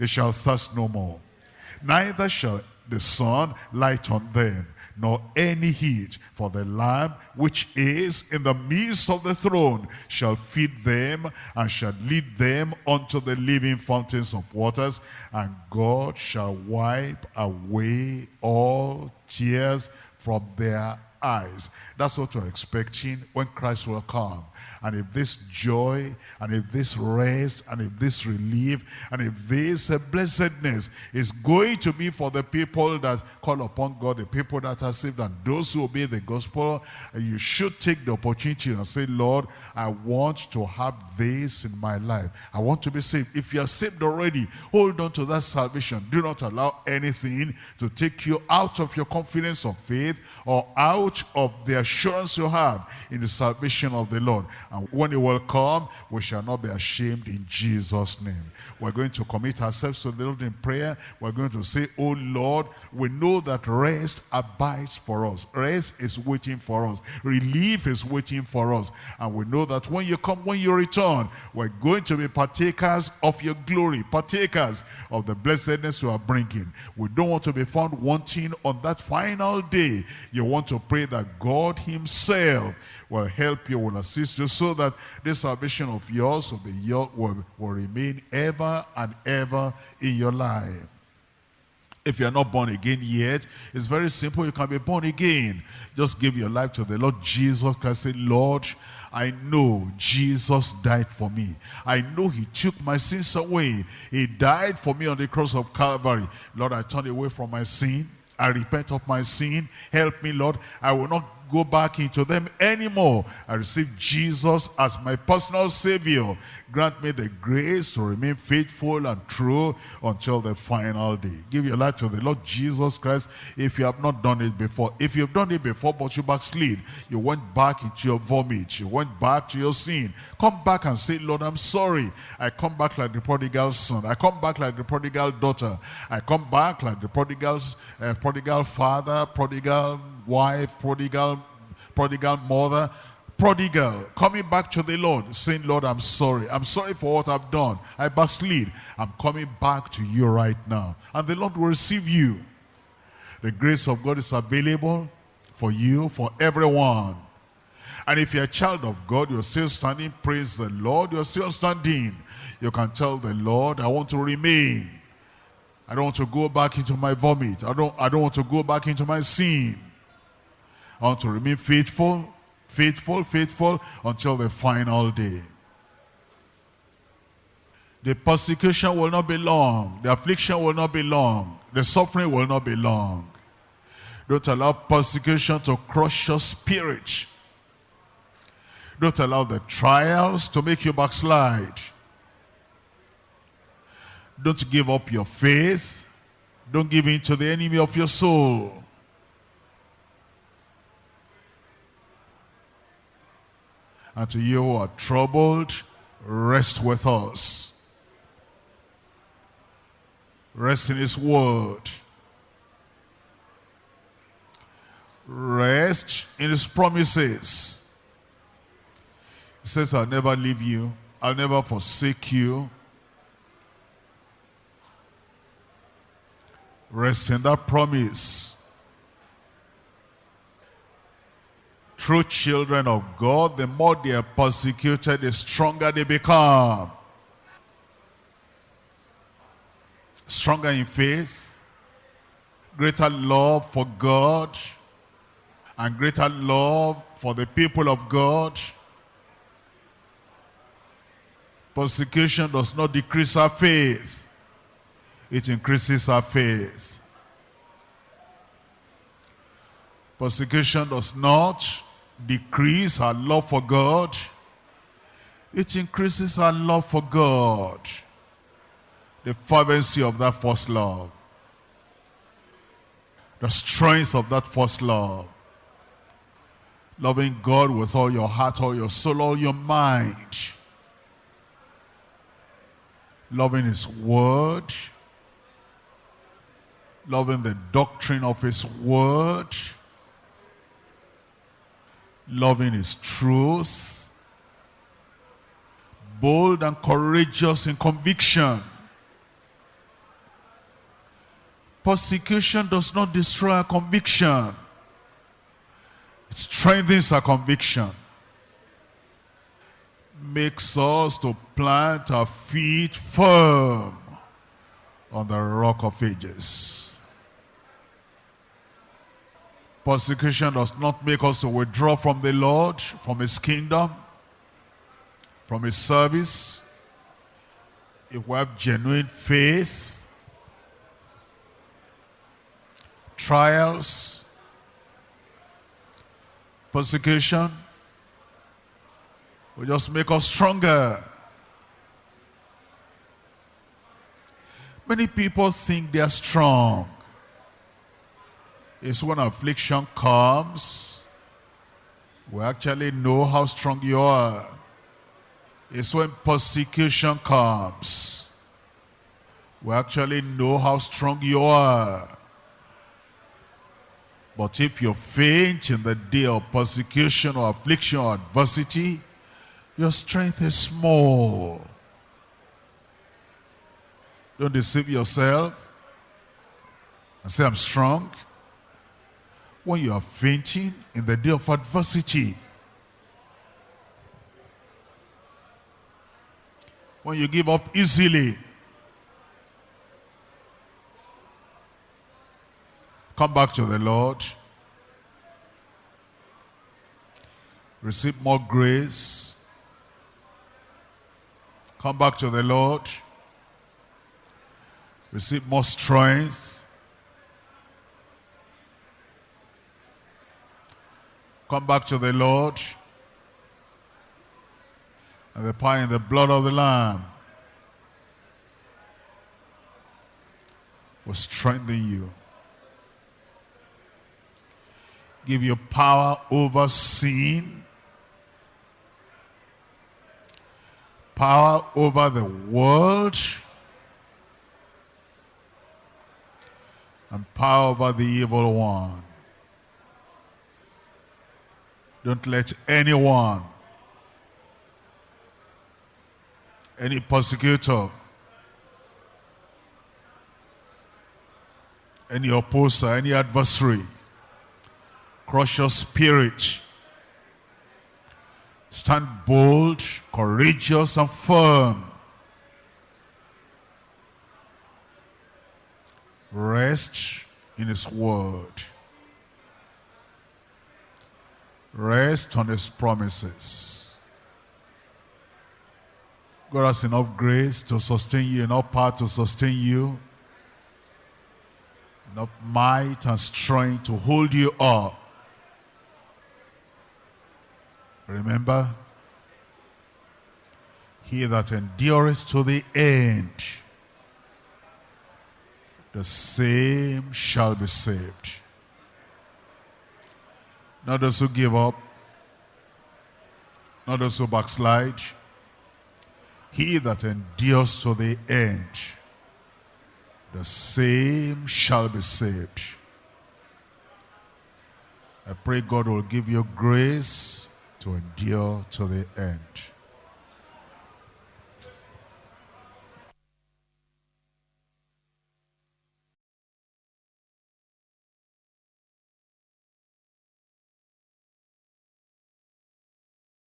They shall thirst no more. Neither shall the sun light on them, nor any heat. For the Lamb which is in the midst of the throne shall feed them and shall lead them unto the living fountains of waters. And God shall wipe away all tears from their eyes. That's what we're expecting when Christ will come and if this joy, and if this rest, and if this relief, and if this uh, blessedness is going to be for the people that call upon God, the people that are saved, and those who obey the gospel, you should take the opportunity and say, Lord, I want to have this in my life. I want to be saved. If you are saved already, hold on to that salvation. Do not allow anything to take you out of your confidence of faith or out of the assurance you have in the salvation of the Lord. And when it will come, we shall not be ashamed in Jesus' name. We're going to commit ourselves to the Lord in prayer. We're going to say, Oh Lord, we know that rest abides for us. Rest is waiting for us. Relief is waiting for us. And we know that when you come, when you return, we're going to be partakers of your glory, partakers of the blessedness you are bringing. We don't want to be found wanting on that final day. You want to pray that God himself will help you, will assist you, so that this salvation of yours will, be your, will, will remain ever and ever in your life. If you're not born again yet, it's very simple. You can be born again. Just give your life to the Lord Jesus Christ. Say, Lord, I know Jesus died for me. I know he took my sins away. He died for me on the cross of Calvary. Lord, I turn away from my sin. I repent of my sin. Help me, Lord. I will not go back into them anymore. I receive Jesus as my personal Savior. Grant me the grace to remain faithful and true until the final day. Give your life to the Lord Jesus Christ if you have not done it before. If you've done it before but you backslid, you went back into your vomit, you went back to your sin. Come back and say, Lord, I'm sorry. I come back like the prodigal son. I come back like the prodigal daughter. I come back like the prodigal, uh, prodigal father, prodigal wife, prodigal, prodigal mother, prodigal, coming back to the Lord, saying, Lord, I'm sorry. I'm sorry for what I've done. I backslid. I'm coming back to you right now. And the Lord will receive you. The grace of God is available for you, for everyone. And if you're a child of God, you're still standing, praise the Lord, you're still standing. You can tell the Lord, I want to remain. I don't want to go back into my vomit. I don't, I don't want to go back into my sin. I want to remain faithful, faithful, faithful until the final day. The persecution will not be long. The affliction will not be long. The suffering will not be long. Don't allow persecution to crush your spirit. Don't allow the trials to make you backslide. Don't give up your faith. Don't give in to the enemy of your soul. And to you who are troubled, rest with us. Rest in his word. Rest in his promises. He says, I'll never leave you. I'll never forsake you. Rest in that promise. True children of God, the more they are persecuted, the stronger they become. Stronger in faith, greater love for God, and greater love for the people of God. Persecution does not decrease our faith it increases our faith. Persecution does not decrease our love for God. It increases our love for God. The fervency of that first love. The strength of that first love. Loving God with all your heart, all your soul, all your mind. Loving his word loving the doctrine of his word, loving his truth, bold and courageous in conviction. Persecution does not destroy our conviction. It strengthens our conviction. Makes us to plant our feet firm on the rock of ages. Persecution does not make us to withdraw from the Lord, from his kingdom, from his service. If we have genuine faith, trials, persecution, will just make us stronger. Many people think they are strong is when affliction comes, we actually know how strong you are. It's when persecution comes, we actually know how strong you are. But if you faint in the day of persecution or affliction or adversity, your strength is small. Don't deceive yourself and say, I'm strong when you are fainting in the day of adversity. When you give up easily. Come back to the Lord. Receive more grace. Come back to the Lord. Receive more strength. Come back to the Lord. And the power in the blood of the Lamb will strengthen you. Give you power over sin. Power over the world. And power over the evil one. Don't let anyone, any persecutor, any opposer, any adversary, crush your spirit. Stand bold, courageous, and firm. Rest in his word. Rest on his promises. God has enough grace to sustain you, enough power to sustain you, enough might and strength to hold you up. Remember, he that endures to the end, the same shall be saved. Not those who give up, not those who backslide. He that endures to the end, the same shall be saved. I pray God will give you grace to endure to the end.